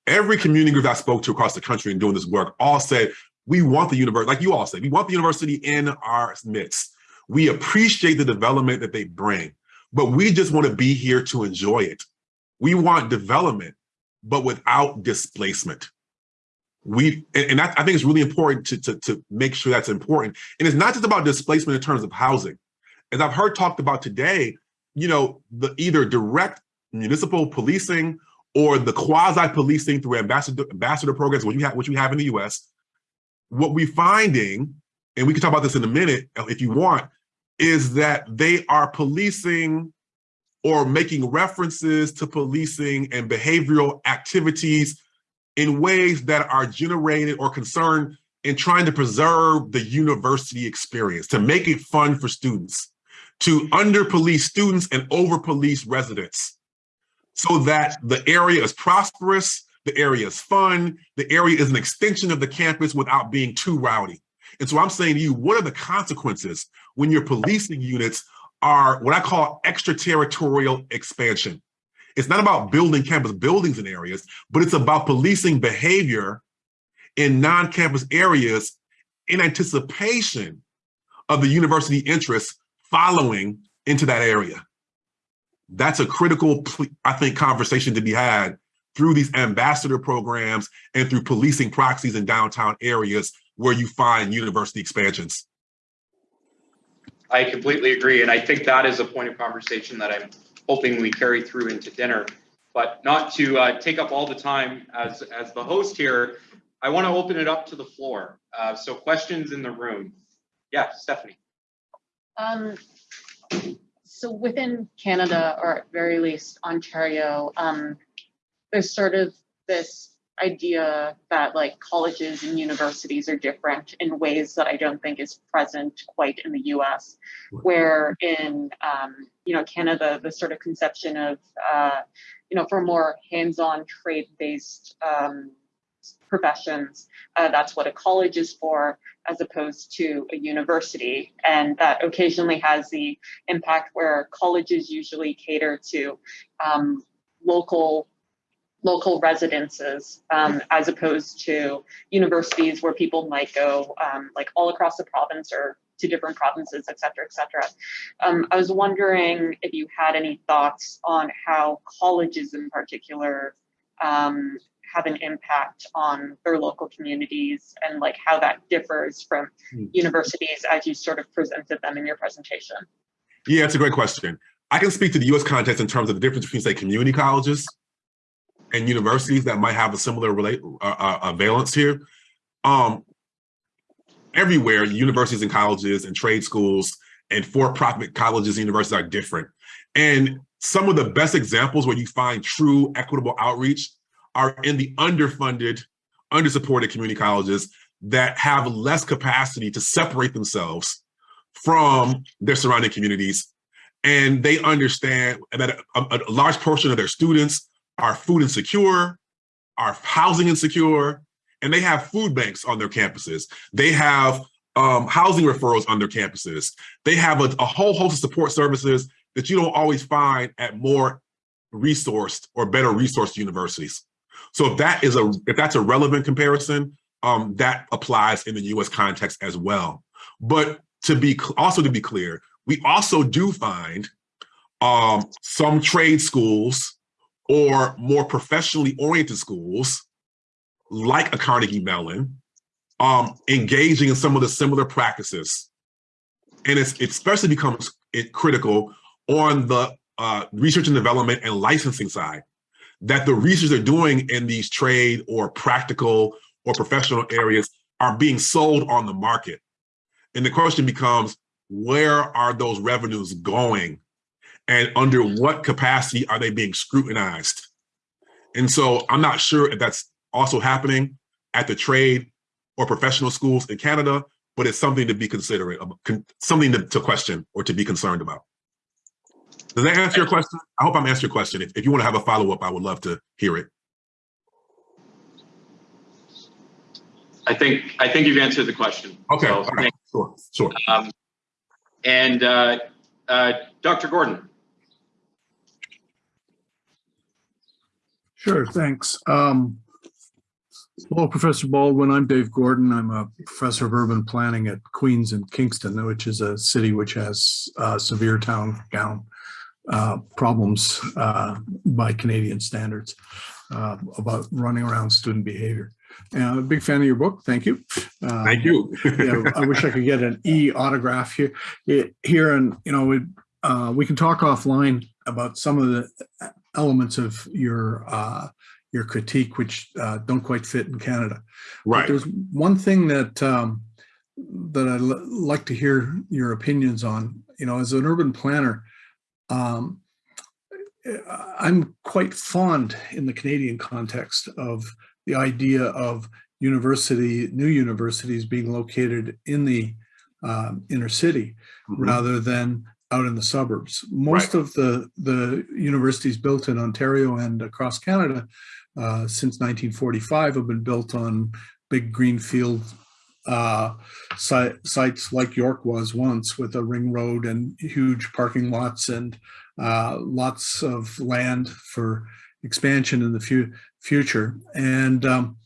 Every community group I spoke to across the country and doing this work all said, we want the university, like you all said, we want the university in our midst. We appreciate the development that they bring, but we just want to be here to enjoy it. We want development, but without displacement we and, and that, I think it's really important to, to to make sure that's important. And it's not just about displacement in terms of housing. As I've heard talked about today, you know, the either direct municipal policing or the quasi policing through ambassador ambassador programs, which we have which we have in the US. What we're finding, and we can talk about this in a minute if you want, is that they are policing or making references to policing and behavioral activities in ways that are generated or concerned in trying to preserve the university experience, to make it fun for students, to under police students and over police residents, so that the area is prosperous, the area is fun, the area is an extension of the campus without being too rowdy. And so I'm saying to you, what are the consequences when your policing units are what I call extraterritorial expansion? It's not about building campus buildings in areas, but it's about policing behavior in non-campus areas in anticipation of the university interests following into that area. That's a critical, I think, conversation to be had through these ambassador programs and through policing proxies in downtown areas where you find university expansions. I completely agree. And I think that is a point of conversation that I'm hoping we carry through into dinner. But not to uh, take up all the time as, as the host here, I want to open it up to the floor. Uh, so questions in the room. Yeah, Stephanie. Um, so within Canada, or at very least Ontario, um, there's sort of this idea that like colleges and universities are different in ways that I don't think is present quite in the US. Where in um, you know Canada, the sort of conception of uh, you know for more hands-on trade-based um, professions, uh, that's what a college is for, as opposed to a university, and that occasionally has the impact where colleges usually cater to um, local local residences um, as opposed to universities where people might go um, like all across the province or to different provinces, et cetera, et cetera. Um, I was wondering if you had any thoughts on how colleges in particular um, have an impact on their local communities and like how that differs from Hmm. universities as you sort of presented them in your presentation. Yeah, it's a great question. I can speak to the US context in terms of the difference between, say, community colleges and universities that might have a similar relate uh, uh, valence here. Um, everywhere, universities and colleges and trade schools and for-profit colleges and universities are different. And some of the best examples where you find true equitable outreach are in the underfunded, undersupported community colleges that have less capacity to separate themselves from their surrounding communities. And they understand that a, a large portion of their students are food insecure, are housing insecure, and they have food banks on their campuses. They have um, housing referrals on their campuses. They have a, a whole host of support services that you don't always find at more resourced or better resourced universities. So if that is a if that's a relevant comparison, um, that applies in the U.S. context as well. But to be also to be clear, we also do find um, some trade schools or more professionally oriented schools like a Carnegie Mellon um, engaging in some of the similar practices. And it's, it especially becomes critical on the uh, research and development and licensing side, that the research they're doing in these trade or practical or professional areas are being sold on the market. And the question becomes, where are those revenues going? And under what capacity are they being scrutinized? And so I'm not sure if that's also happening at the trade or professional schools in Canada, but it's something to be considerate, something to, to question or to be concerned about. Does that answer your question? I hope I'm answering your question. If, if you want to have a follow-up, I would love to hear it. I think I think you've answered the question. Okay, So, right. sure, sure. um, and uh, uh, Dr. Gordon. Sure, thanks. Um, hello, Professor Baldwin. I'm Dave Gordon. I'm a professor of urban planning at Queen's and Kingston, which is a city which has uh, severe town gown uh, problems uh, by Canadian standards uh, about running around student behavior. And I'm a big fan of your book. Thank you. Uh, Thank you. yeah, I wish I could get an e autograph here. It- Here, and you know, we uh, we can talk offline about some of the elements of your uh, your critique, which uh, don't quite fit in Canada. But Right. There's one thing that um, that I'd like to hear your opinions on. You know, as an urban planner, um, I'm quite fond in the Canadian context of the idea of university, new universities being located in the um, inner city Mhm. rather than out in the suburbs. Most of the the universities built in Ontario and across Canada uh, since 1945 have been built on big greenfield uh, si- sites like York was once with a ring road and huge parking lots and uh, lots of land for expansion in the fu- future. And, um,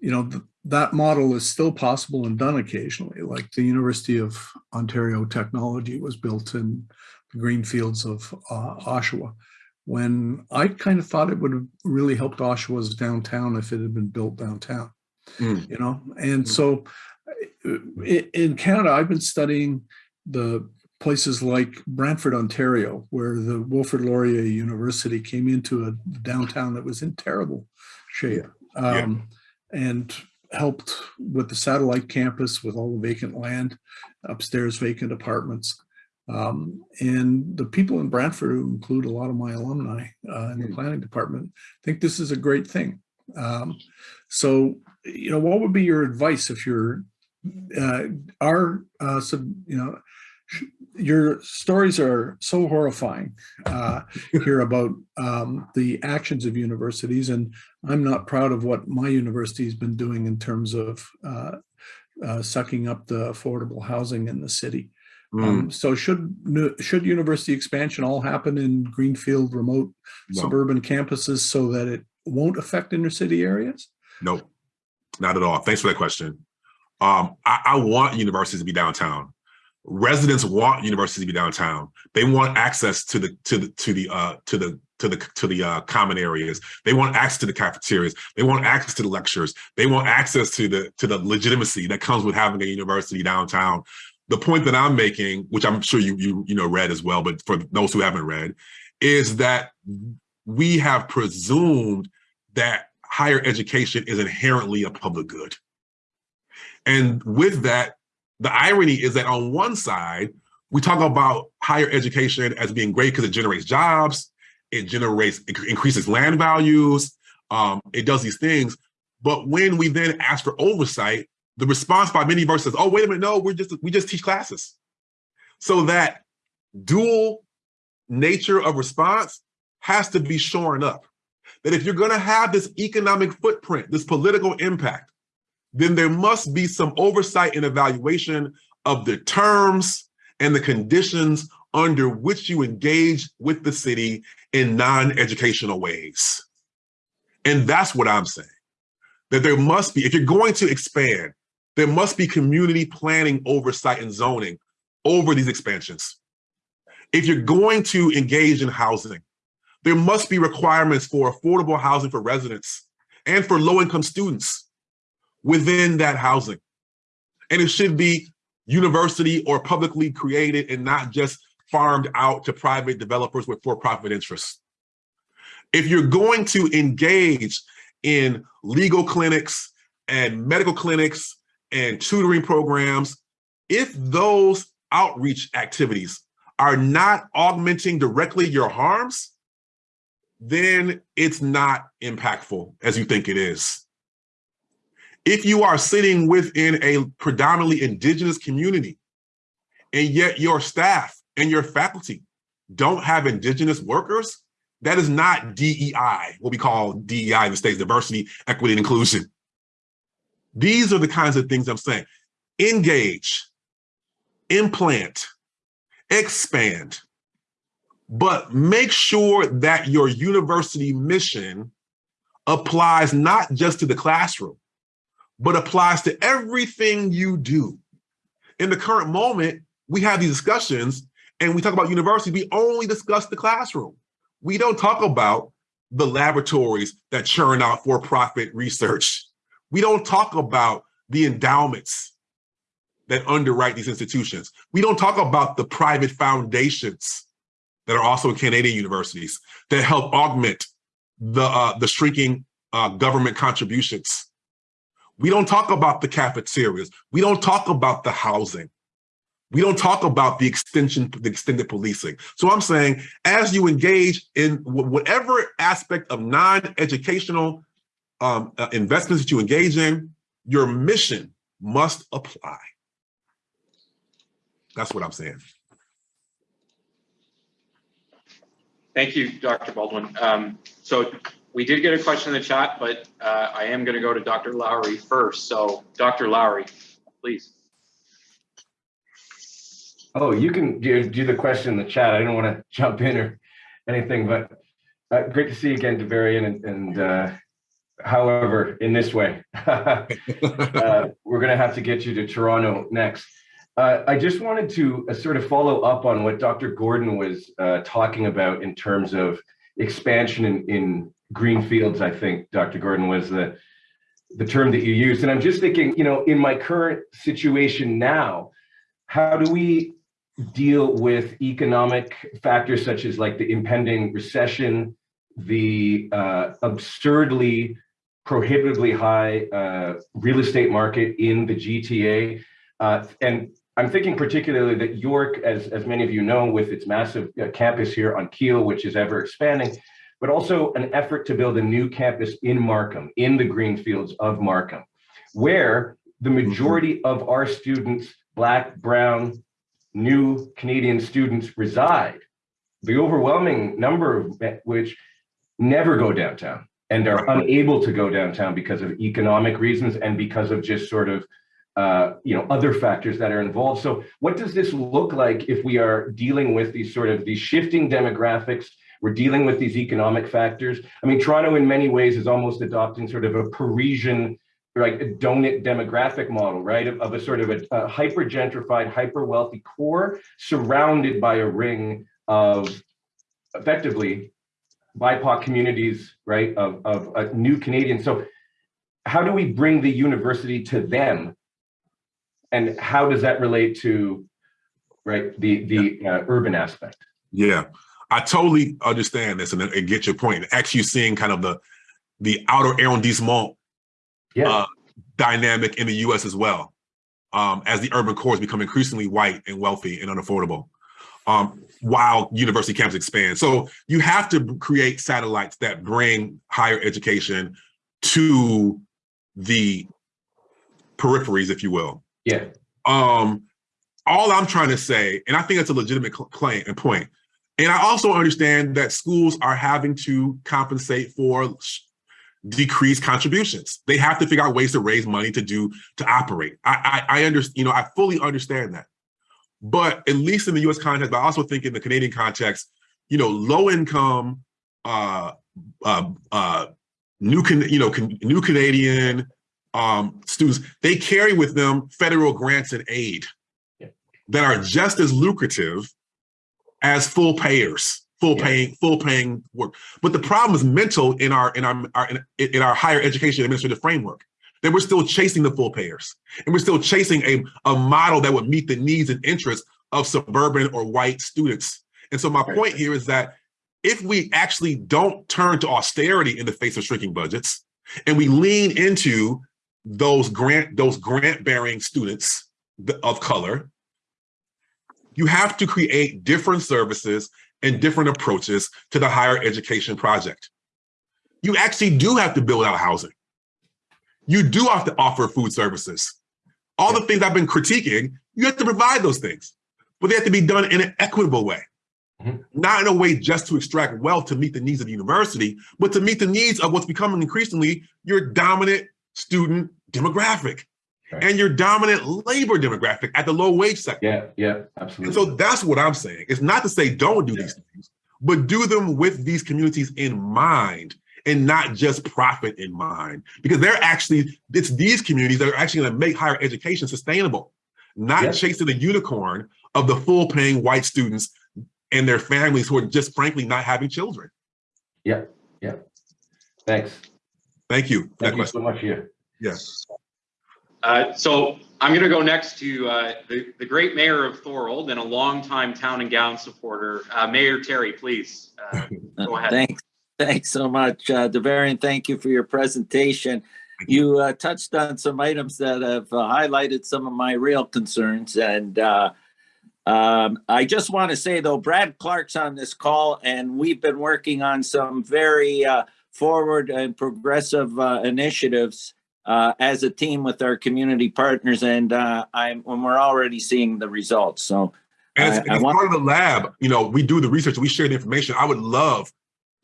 you know, that model is still possible and done occasionally, like the University of Ontario Technology was built in the green fields of uh, Oshawa. When I kind of thought it would have really helped Oshawa's downtown if it had been built downtown, Mm. you know? And Mm. so in Canada, I've been studying the places like Brantford, Ontario, where the Wilfrid Laurier University came into a downtown that was in terrible shape. Yeah. Um, and helped with the satellite campus with all the vacant land, upstairs vacant apartments. Um, and the people in Brantford, who include a lot of my alumni uh, in the Mm. planning department, think this is a great thing. Um, so, you know, what would be your advice if you're, uh, our, uh, sub, you know, your stories are so horrifying uh, [laughs] here about um, the actions of universities, and I'm not proud of what my university has been doing in terms of uh, uh, sucking up the affordable housing in the city. Mm. Um, so should should university expansion all happen in greenfield, remote No. suburban campuses so that it won't affect inner city areas? No, not at all. Thanks for that question. Um, I, I want universities to be downtown. Residents want universities to be downtown. They want access to the to the to the uh to the to the to the uh, common areas. They want access to the cafeterias. They want access to the lectures. They want access to the to the legitimacy that comes with having a university downtown. The point that I'm making, which I'm sure you you you know read as well, but for those who haven't read, is that we have presumed that higher education is inherently a public good. And with that, the irony is that on one side, we talk about higher education as being great because it generates jobs, it generates, it increases land values, um, it does these things. But when we then ask for oversight, the response by many universities, oh, wait a minute, no, we're just, we just teach classes. So that dual nature of response has to be shorn up that if you're going to have this economic footprint, this political impact, then there must be some oversight and evaluation of the terms and the conditions under which you engage with the city in non-educational ways. And that's what I'm saying. That there must be, if you're going to expand, there must be community planning oversight and zoning over these expansions. If you're going to engage in housing, there must be requirements for affordable housing for residents and for low-income students. Within that housing. And it should be university or publicly created and not just farmed out to private developers with for-profit interests. If you're going to engage in legal clinics and medical clinics and tutoring programs, if those outreach activities are not augmenting directly your harms, then it's not impactful as you think it is. If you are sitting within a predominantly indigenous community and yet your staff and your faculty don't have indigenous workers, that is not DEI, what we call DEI in the States, diversity, equity, and inclusion. These are the kinds of things I'm saying. Engage, implant, expand, but make sure that your university mission applies not just to the classroom, but applies to everything you do. In the current moment, we have these discussions and we talk about university, we only discuss the classroom. We don't talk about the laboratories that churn out for-profit research. We don't talk about the endowments that underwrite these institutions. We don't talk about the private foundations that are also in Canadian universities that help augment the, uh, the shrinking uh, government contributions. We don't talk about the cafeterias. We don't talk about the housing. We don't talk about the extension, the extended policing. So I'm saying, as you engage in whatever aspect of non-educational um, uh, investments that you engage in, your mission must apply. That's what I'm saying. Thank you, Dr. Baldwin. Um, so we did get a question in the chat, but uh, I am going to go to Dr. Lowry first. So Dr. Lowry, please. Oh, you can do, do the question in the chat. I don't want to [laughs] jump in or anything, but uh, great to see you again, Davarian. And, and uh, however, in this way, [laughs] uh, we're going to have to get you to Toronto next. Uh, I just wanted to uh, sort of follow up on what Dr. Gordon was talking about in terms of expansion in, in green fields. I think Dr. Gordon was the the term that you used, and I'm just thinking, you know, in my current situation now, how do we deal with economic factors such as like the impending recession, the uh, absurdly prohibitively high uh, real estate market in the GTA, uh, and I'm thinking particularly that York, as, as many of you know, with its massive uh, campus here on Keele, which is ever expanding, but also an effort to build a new campus in Markham, in the green fields of Markham, where the majority of our students, Black, Brown, new Canadian students reside, the overwhelming number of which never go downtown and are unable to go downtown because of economic reasons and because of just sort of uh, you know, other factors that are involved. So what does this look like if we are dealing with these sort of these shifting demographics? We're dealing with these economic factors. I mean, Toronto in many ways is almost adopting sort of a Parisian like a donut demographic model, right? Of, of a sort of a, a hyper gentrified, hyper wealthy core surrounded by a ring of effectively BIPOC communities, right? Of, of a new Canadians. So how do we bring the university to them and how does that relate to right the the uh, urban aspect yeah i totally understand this and, and get your point actually seeing kind of the the outer arrondissement yeah. uh, dynamic in the us as well um, as the urban cores become increasingly white and wealthy and unaffordable um, while university camps expand so you have to create satellites that bring higher education to the peripheries if you will yeah. Um, all I'm trying to say, and I think that's a legitimate claim and point, and I also understand that schools are having to compensate for decreased contributions. They have to figure out ways to raise money to do to operate. I I, I understand, you know, I fully understand that. But at least in the U.S. context, but I also think in the Canadian context, you know, low income, uh, uh, uh, new, you know, new Canadian, um, students, they carry with them federal grants and aid that are just as lucrative as full payers, full yeah. paying, full paying work. But the problem is mental in our in our, our in, in our higher education administrative framework. that we're still chasing the full payers. And we're still chasing a, a model that would meet the needs and interests of suburban or white students. And so my point here is that if we actually don't turn to austerity in the face of shrinking budgets, and we lean into those grant those grant bearing students of color, you have to create different services and different approaches to the higher education project. You actually do have to build out housing. You do have to offer food services. All the things I've been critiquing, you have to provide those things, but they have to be done in an equitable way. Mhm. Not in a way just to extract wealth to meet the needs of the university, but to meet the needs of what's becoming increasingly your dominant student demographic Right. and your dominant labor demographic at the low wage sector. Yeah, yeah, absolutely. And so that's what I'm saying. It's not to say don't do these things, but do them with these communities in mind and not just profit in mind. Because they're actually, it's these communities that are actually going to make higher education sustainable, not Yeah. chasing the unicorn of the full paying white students and their families who are just frankly not having children. Yeah, yeah. Thanks. Thank you. for that Thank you question. so much, yeah. Yes. Uh, So I'm going to go next to uh, the, the great mayor of Thorold and a longtime town and gown supporter, uh, Mayor Terry, please. uh, [laughs] Go ahead. Thanks, thanks so much, uh, Davarian. Thank you for your presentation. You uh, touched on some items that have uh, highlighted some of my real concerns, and uh, um, I just want to say though, Brad Clark's on this call, and we've been working on some very uh, forward and progressive uh, initiatives uh, as a team with our community partners, and uh, I'm when we're already seeing the results. So And I- as, I part of the lab, you know, we do the research, we share the information. I would love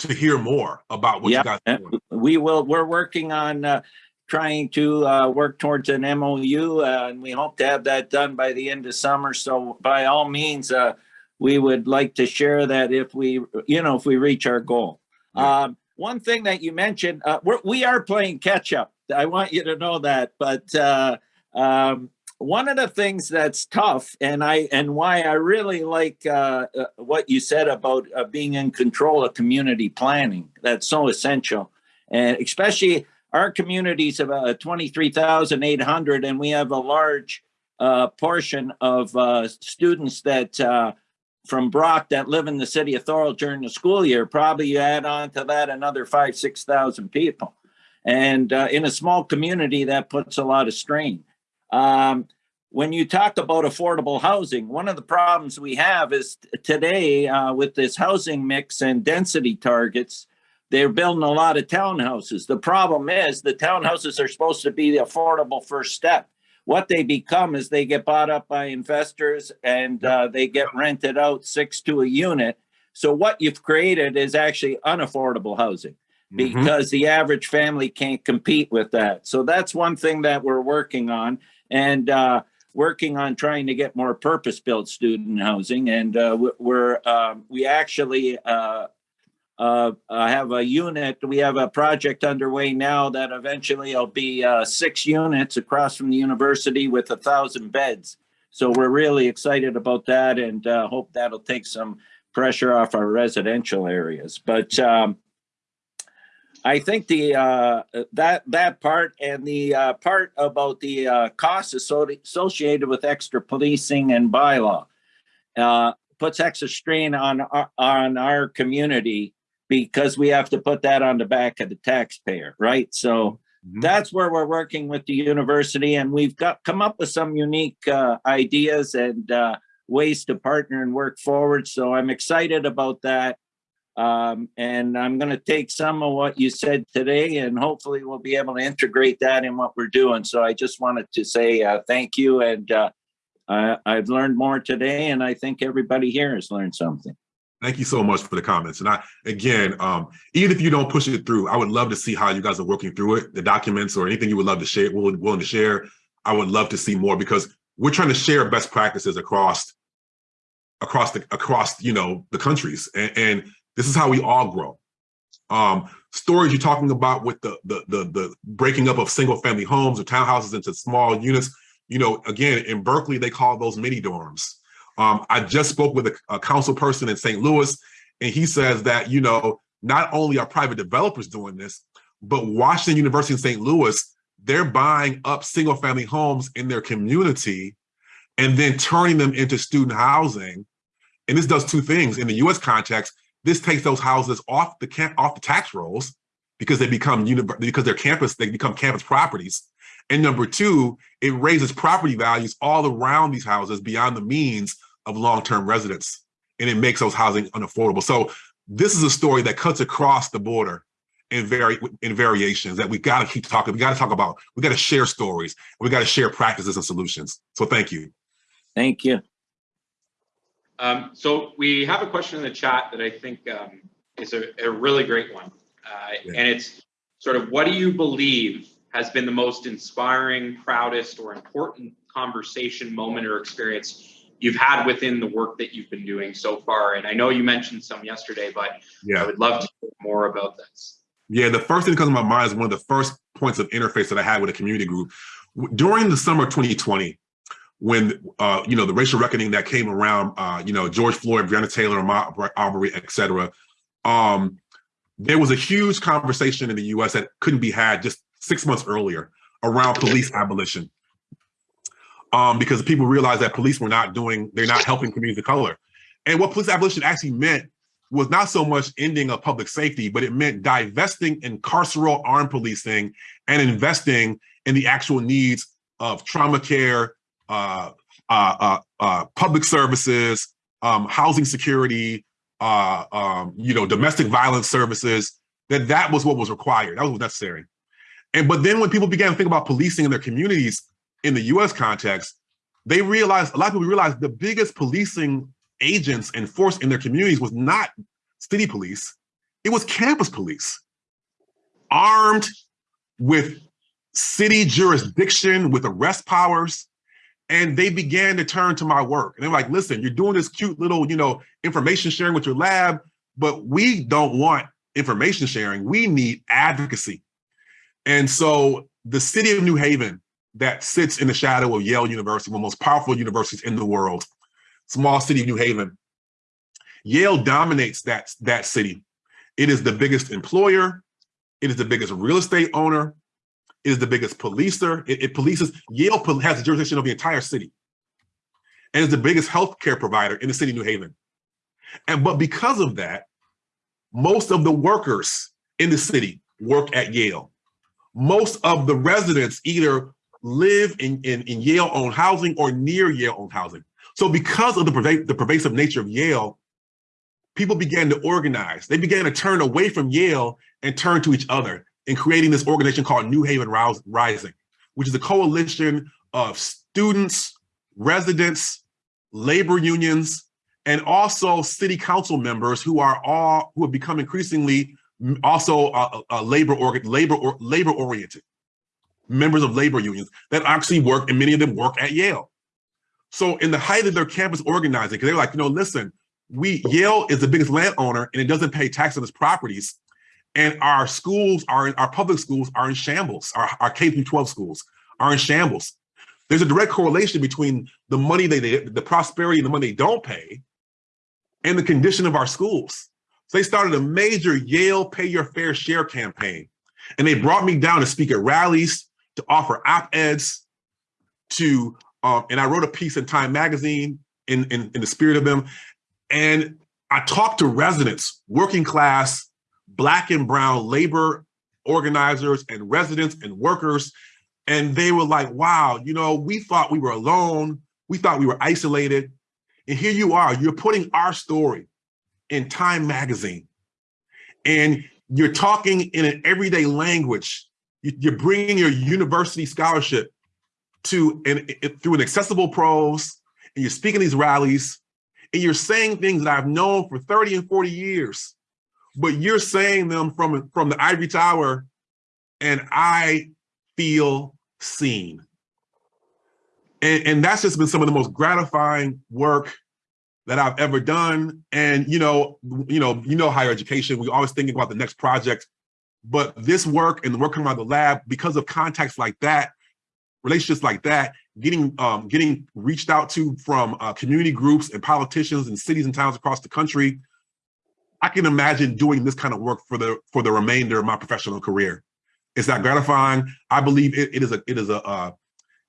to hear more about what Yeah, you guys Uh. We will, we're working on uh, trying to uh, work towards an MOU, uh, and we hope to have that done by the end of summer. So by all means, uh, we would like to share that if we, you know, if we reach our goal. Yeah. Um, One thing that you mentioned, uh, we're, we are playing catch up. I want you to know that, but uh, um, one of the things that's tough and I, and why I really like uh, uh, what you said about uh, being in control of community planning, that's so essential. And especially our community's about 23,800 and we have a large uh, portion of uh, students that uh, from Brock that live in the city of Thorold during the school year. Probably you add on to that another five, 6,000 people. And uh, in a small community, that puts a lot of strain. Um, when you talk about affordable housing, one of the problems we have is today uh, with this housing mix and density targets, they're building a lot of townhouses. The problem is the townhouses are supposed to be the affordable first step. What they become is they get bought up by investors and uh, they get rented out six to a unit. So what you've created is actually unaffordable housing Mhm. because the average family can't compete with that. So that's one thing that we're working on and uh, working on trying to get more purpose-built student housing. And uh, we- we're um, we actually uh, uh, uh, have a unit. We have a project underway now that eventually will be uh, six units across from the university with a thousand beds. So we're really excited about that and uh, hope that'll take some pressure off our residential areas. But um, I think the uh, that that part and the uh, part about the uh, costs associated with extra policing and bylaw uh, puts extra strain on our, on our community because we have to put that on the back of the taxpayer, right? So Mhm. that's where we're working with the university, and we've got come up with some unique uh, ideas and uh, ways to partner and work forward. So I'm excited about that. Um, and I'm going to take some of what you said today, and hopefully we'll be able to integrate that in what we're doing. So I just wanted to say uh, thank you, and uh, I, I've learned more today, and I think everybody here has learned something. Thank you so much for the comments. And I, again, um, even if you don't push it through, I would love to see how you guys are working through it, the documents or anything you would love to share, willing, to share. I would love to see more because we're trying to share best practices across, across the, across, you know, the countries. And, and this is how we all grow. Um, stories you're talking about with the, the, the, the breaking up of single family homes or townhouses into small units, you know, again, in Berkeley, they call those mini dorms. Um, I just spoke with a, a council person in St. Louis, and he says that, you know, not only are private developers doing this, but Washington University in St. Louis they're buying up single family homes in their community and then turning them into student housing. And this does two things. In the US context, this takes those houses off the camp off the tax rolls because they become because they're campus, they become campus properties. And number two, it raises property values all around these houses beyond the means of long-term residents. And it makes those housing unaffordable. So this is a story that cuts across the border in very in variations that we got to keep talking. We got to talk about. We got to share stories. We got to share practices and solutions. So thank you. Thank you. Um, so we have a question in the chat that I think um, is a, a really great one. Uh, Yeah. And it's sort of, what do you believe has been the most inspiring, proudest, or important conversation, moment, or experience you've had within the work that you've been doing so far? And I know you mentioned some yesterday, but yeah. I would love to hear more about this. Yeah, the first thing that comes to my mind is one of the first points of interface that I had with a community group. During the summer of 2020, when uh, you know the racial reckoning that came around, uh, you know George Floyd, Breonna Taylor, Ahmaud Arbery, et cetera, um, there was a huge conversation in the U.S. that couldn't be had just six months earlier around police abolition, um, because people realized that police were not doing, they're not helping communities of color, and what police abolition actually meant was not so much ending of public safety, but it meant divesting in carceral armed policing and investing in the actual needs of trauma care, uh, uh, uh, uh, public services, um, housing security, uh, um, you know, domestic violence services. That that was what was required. That was necessary. And but then when people began to think about policing in their communities in the U.S. context, they realized a lot of people realized the biggest policing agents and force in their communities was not city police, it was campus police, armed with city jurisdiction, with arrest powers. And they began to turn to my work. And they're like, listen, you're doing this cute little, you know, information sharing with your lab, but we don't want information sharing. We need advocacy. And so the city of New Haven that sits in the shadow of Yale University, one of the most powerful universities in the world, small city of New Haven. Yale dominates that, that city. It is the biggest employer. It is the biggest real estate owner. It is the biggest policer. It, it polices, Yale has the jurisdiction of the entire city. And is the biggest healthcare provider in the city of New Haven. And but because of that, most of the workers in the city work at Yale. Most of the residents either live in, in, in Yale-owned housing or near Yale-owned housing. So because of the, perva- the pervasive nature of Yale, people began to organize. They began to turn away from Yale and turn to each other in creating this organization called New Haven Rising, which is a coalition of students, residents, labor unions, and also city council members who are all who have become increasingly also uh, uh, labor organ labor or labor oriented members of labor unions that actually work and many of them work at Yale. So in the height of their campus organizing, because they're like, you know, listen, we Yale is the biggest landowner and it doesn't pay tax on its properties. And our schools are our public schools are in shambles. Our, our K through 12 schools are in shambles. There's a direct correlation between the money they, they the prosperity and the money they don't pay and the condition of our schools. So they started a major Yale Pay Your Fair Share campaign. And they brought me down to speak at rallies, to offer op-eds, to, um, and I wrote a piece in Time Magazine in, in, in the spirit of them. And I talked to residents, working class, black and brown labor organizers and residents and workers. And they were like, wow, you know, we thought we were alone. We thought we were isolated. And here you are, you're putting our story in Time Magazine. And you're talking in an everyday language. You- You're bringing your university scholarship to an, through an accessible prose, and you're speaking these rallies, and you're saying things that I've known for 30 and 40 years, but you're saying them from, from the ivory tower, and I feel seen. And, and that's just been some of the most gratifying work that I've ever done. And you know, you know, you know, higher education, we're always thinking about the next project. But this work and the work coming out of the lab, because of contacts like that, relationships like that, getting um, getting reached out to from uh, community groups and politicians and cities and towns across the country, I can imagine doing this kind of work for the for the remainder of my professional career. It's not gratifying. I believe it, it is a it is a uh,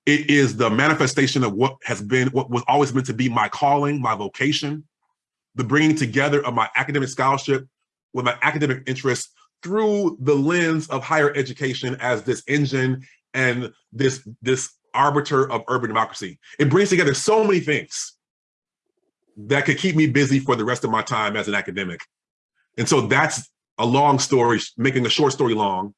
it is the manifestation of what has been what was always meant to be my calling, my vocation, the bringing together of my academic scholarship with my academic interests through the lens of higher education as this engine and this this arbiter of urban democracy. It brings together so many things that could keep me busy for the rest of my time as an academic. And so that's a long story, making a short story long.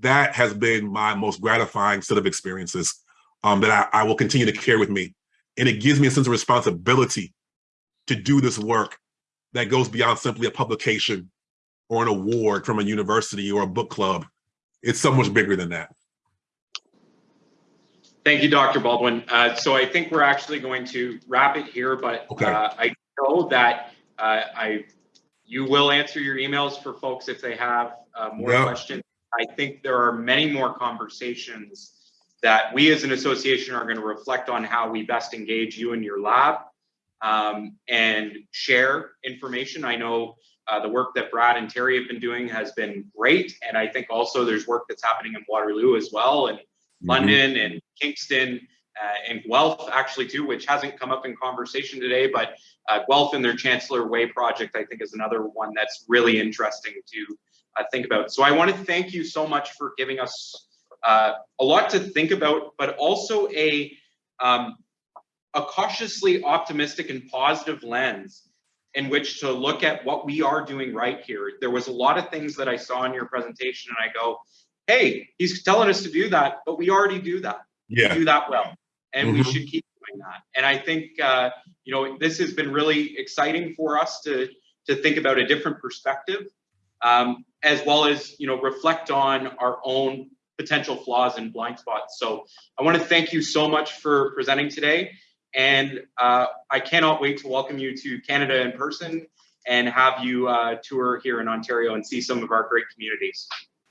That has been my most gratifying set of experiences um, that I, I will continue to carry with me. And it gives me a sense of responsibility to do this work that goes beyond simply a publication or an award from a university or a book club. It's so much bigger than that. Thank you, Dr. Baldwin. Uh, so I think we're actually going to wrap it here, but Okay. uh, I know that uh, I you will answer your emails for folks if they have uh, more Yeah. questions. I think there are many more conversations that we as an association are going to reflect on how we best engage you in your lab um, and share information. I know uh, the work that Brad and Terry have been doing has been great, and I think also there's work that's happening in Waterloo as well, and London and Kingston uh, and Guelph actually too, which hasn't come up in conversation today, but uh, Guelph and their Chancellor Way project, I think is another one that's really interesting to uh, think about. So I want to thank you so much for giving us uh, a lot to think about, but also a, um, a cautiously optimistic and positive lens in which to look at what we are doing right here. There was a lot of things that I saw in your presentation and I go, hey, he's telling us to do that, but we already do that. We Yeah, do that well, and we Mhm. should keep doing that. And I think uh, you know this has been really exciting for us to to think about a different perspective, um, as well as you know reflect on our own potential flaws and blind spots. So I want to thank you so much for presenting today, and uh, I cannot wait to welcome you to Canada in person and have you uh, tour here in Ontario and see some of our great communities.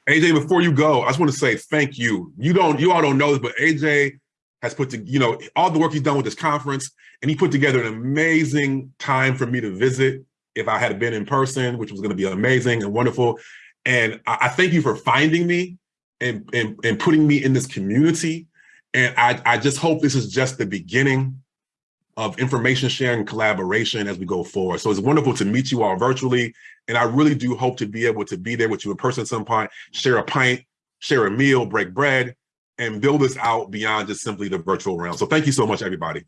AJ, before you go, I just want to say thank you. You don't, you all don't know this, but AJ has put to, you know, all the work he's done with this conference, and he put together an amazing time for me to visit if I had been in person, which was going to be amazing and wonderful. And I, I thank you for finding me and, and, and putting me in this community. And I, I just hope this is just the beginning of information sharing and collaboration as we go forward. So it's wonderful to meet you all virtually. And I really do hope to be able to be there with you in person at some point, share a pint, share a meal, break bread, and build this out beyond just simply the virtual realm. So thank you so much, everybody.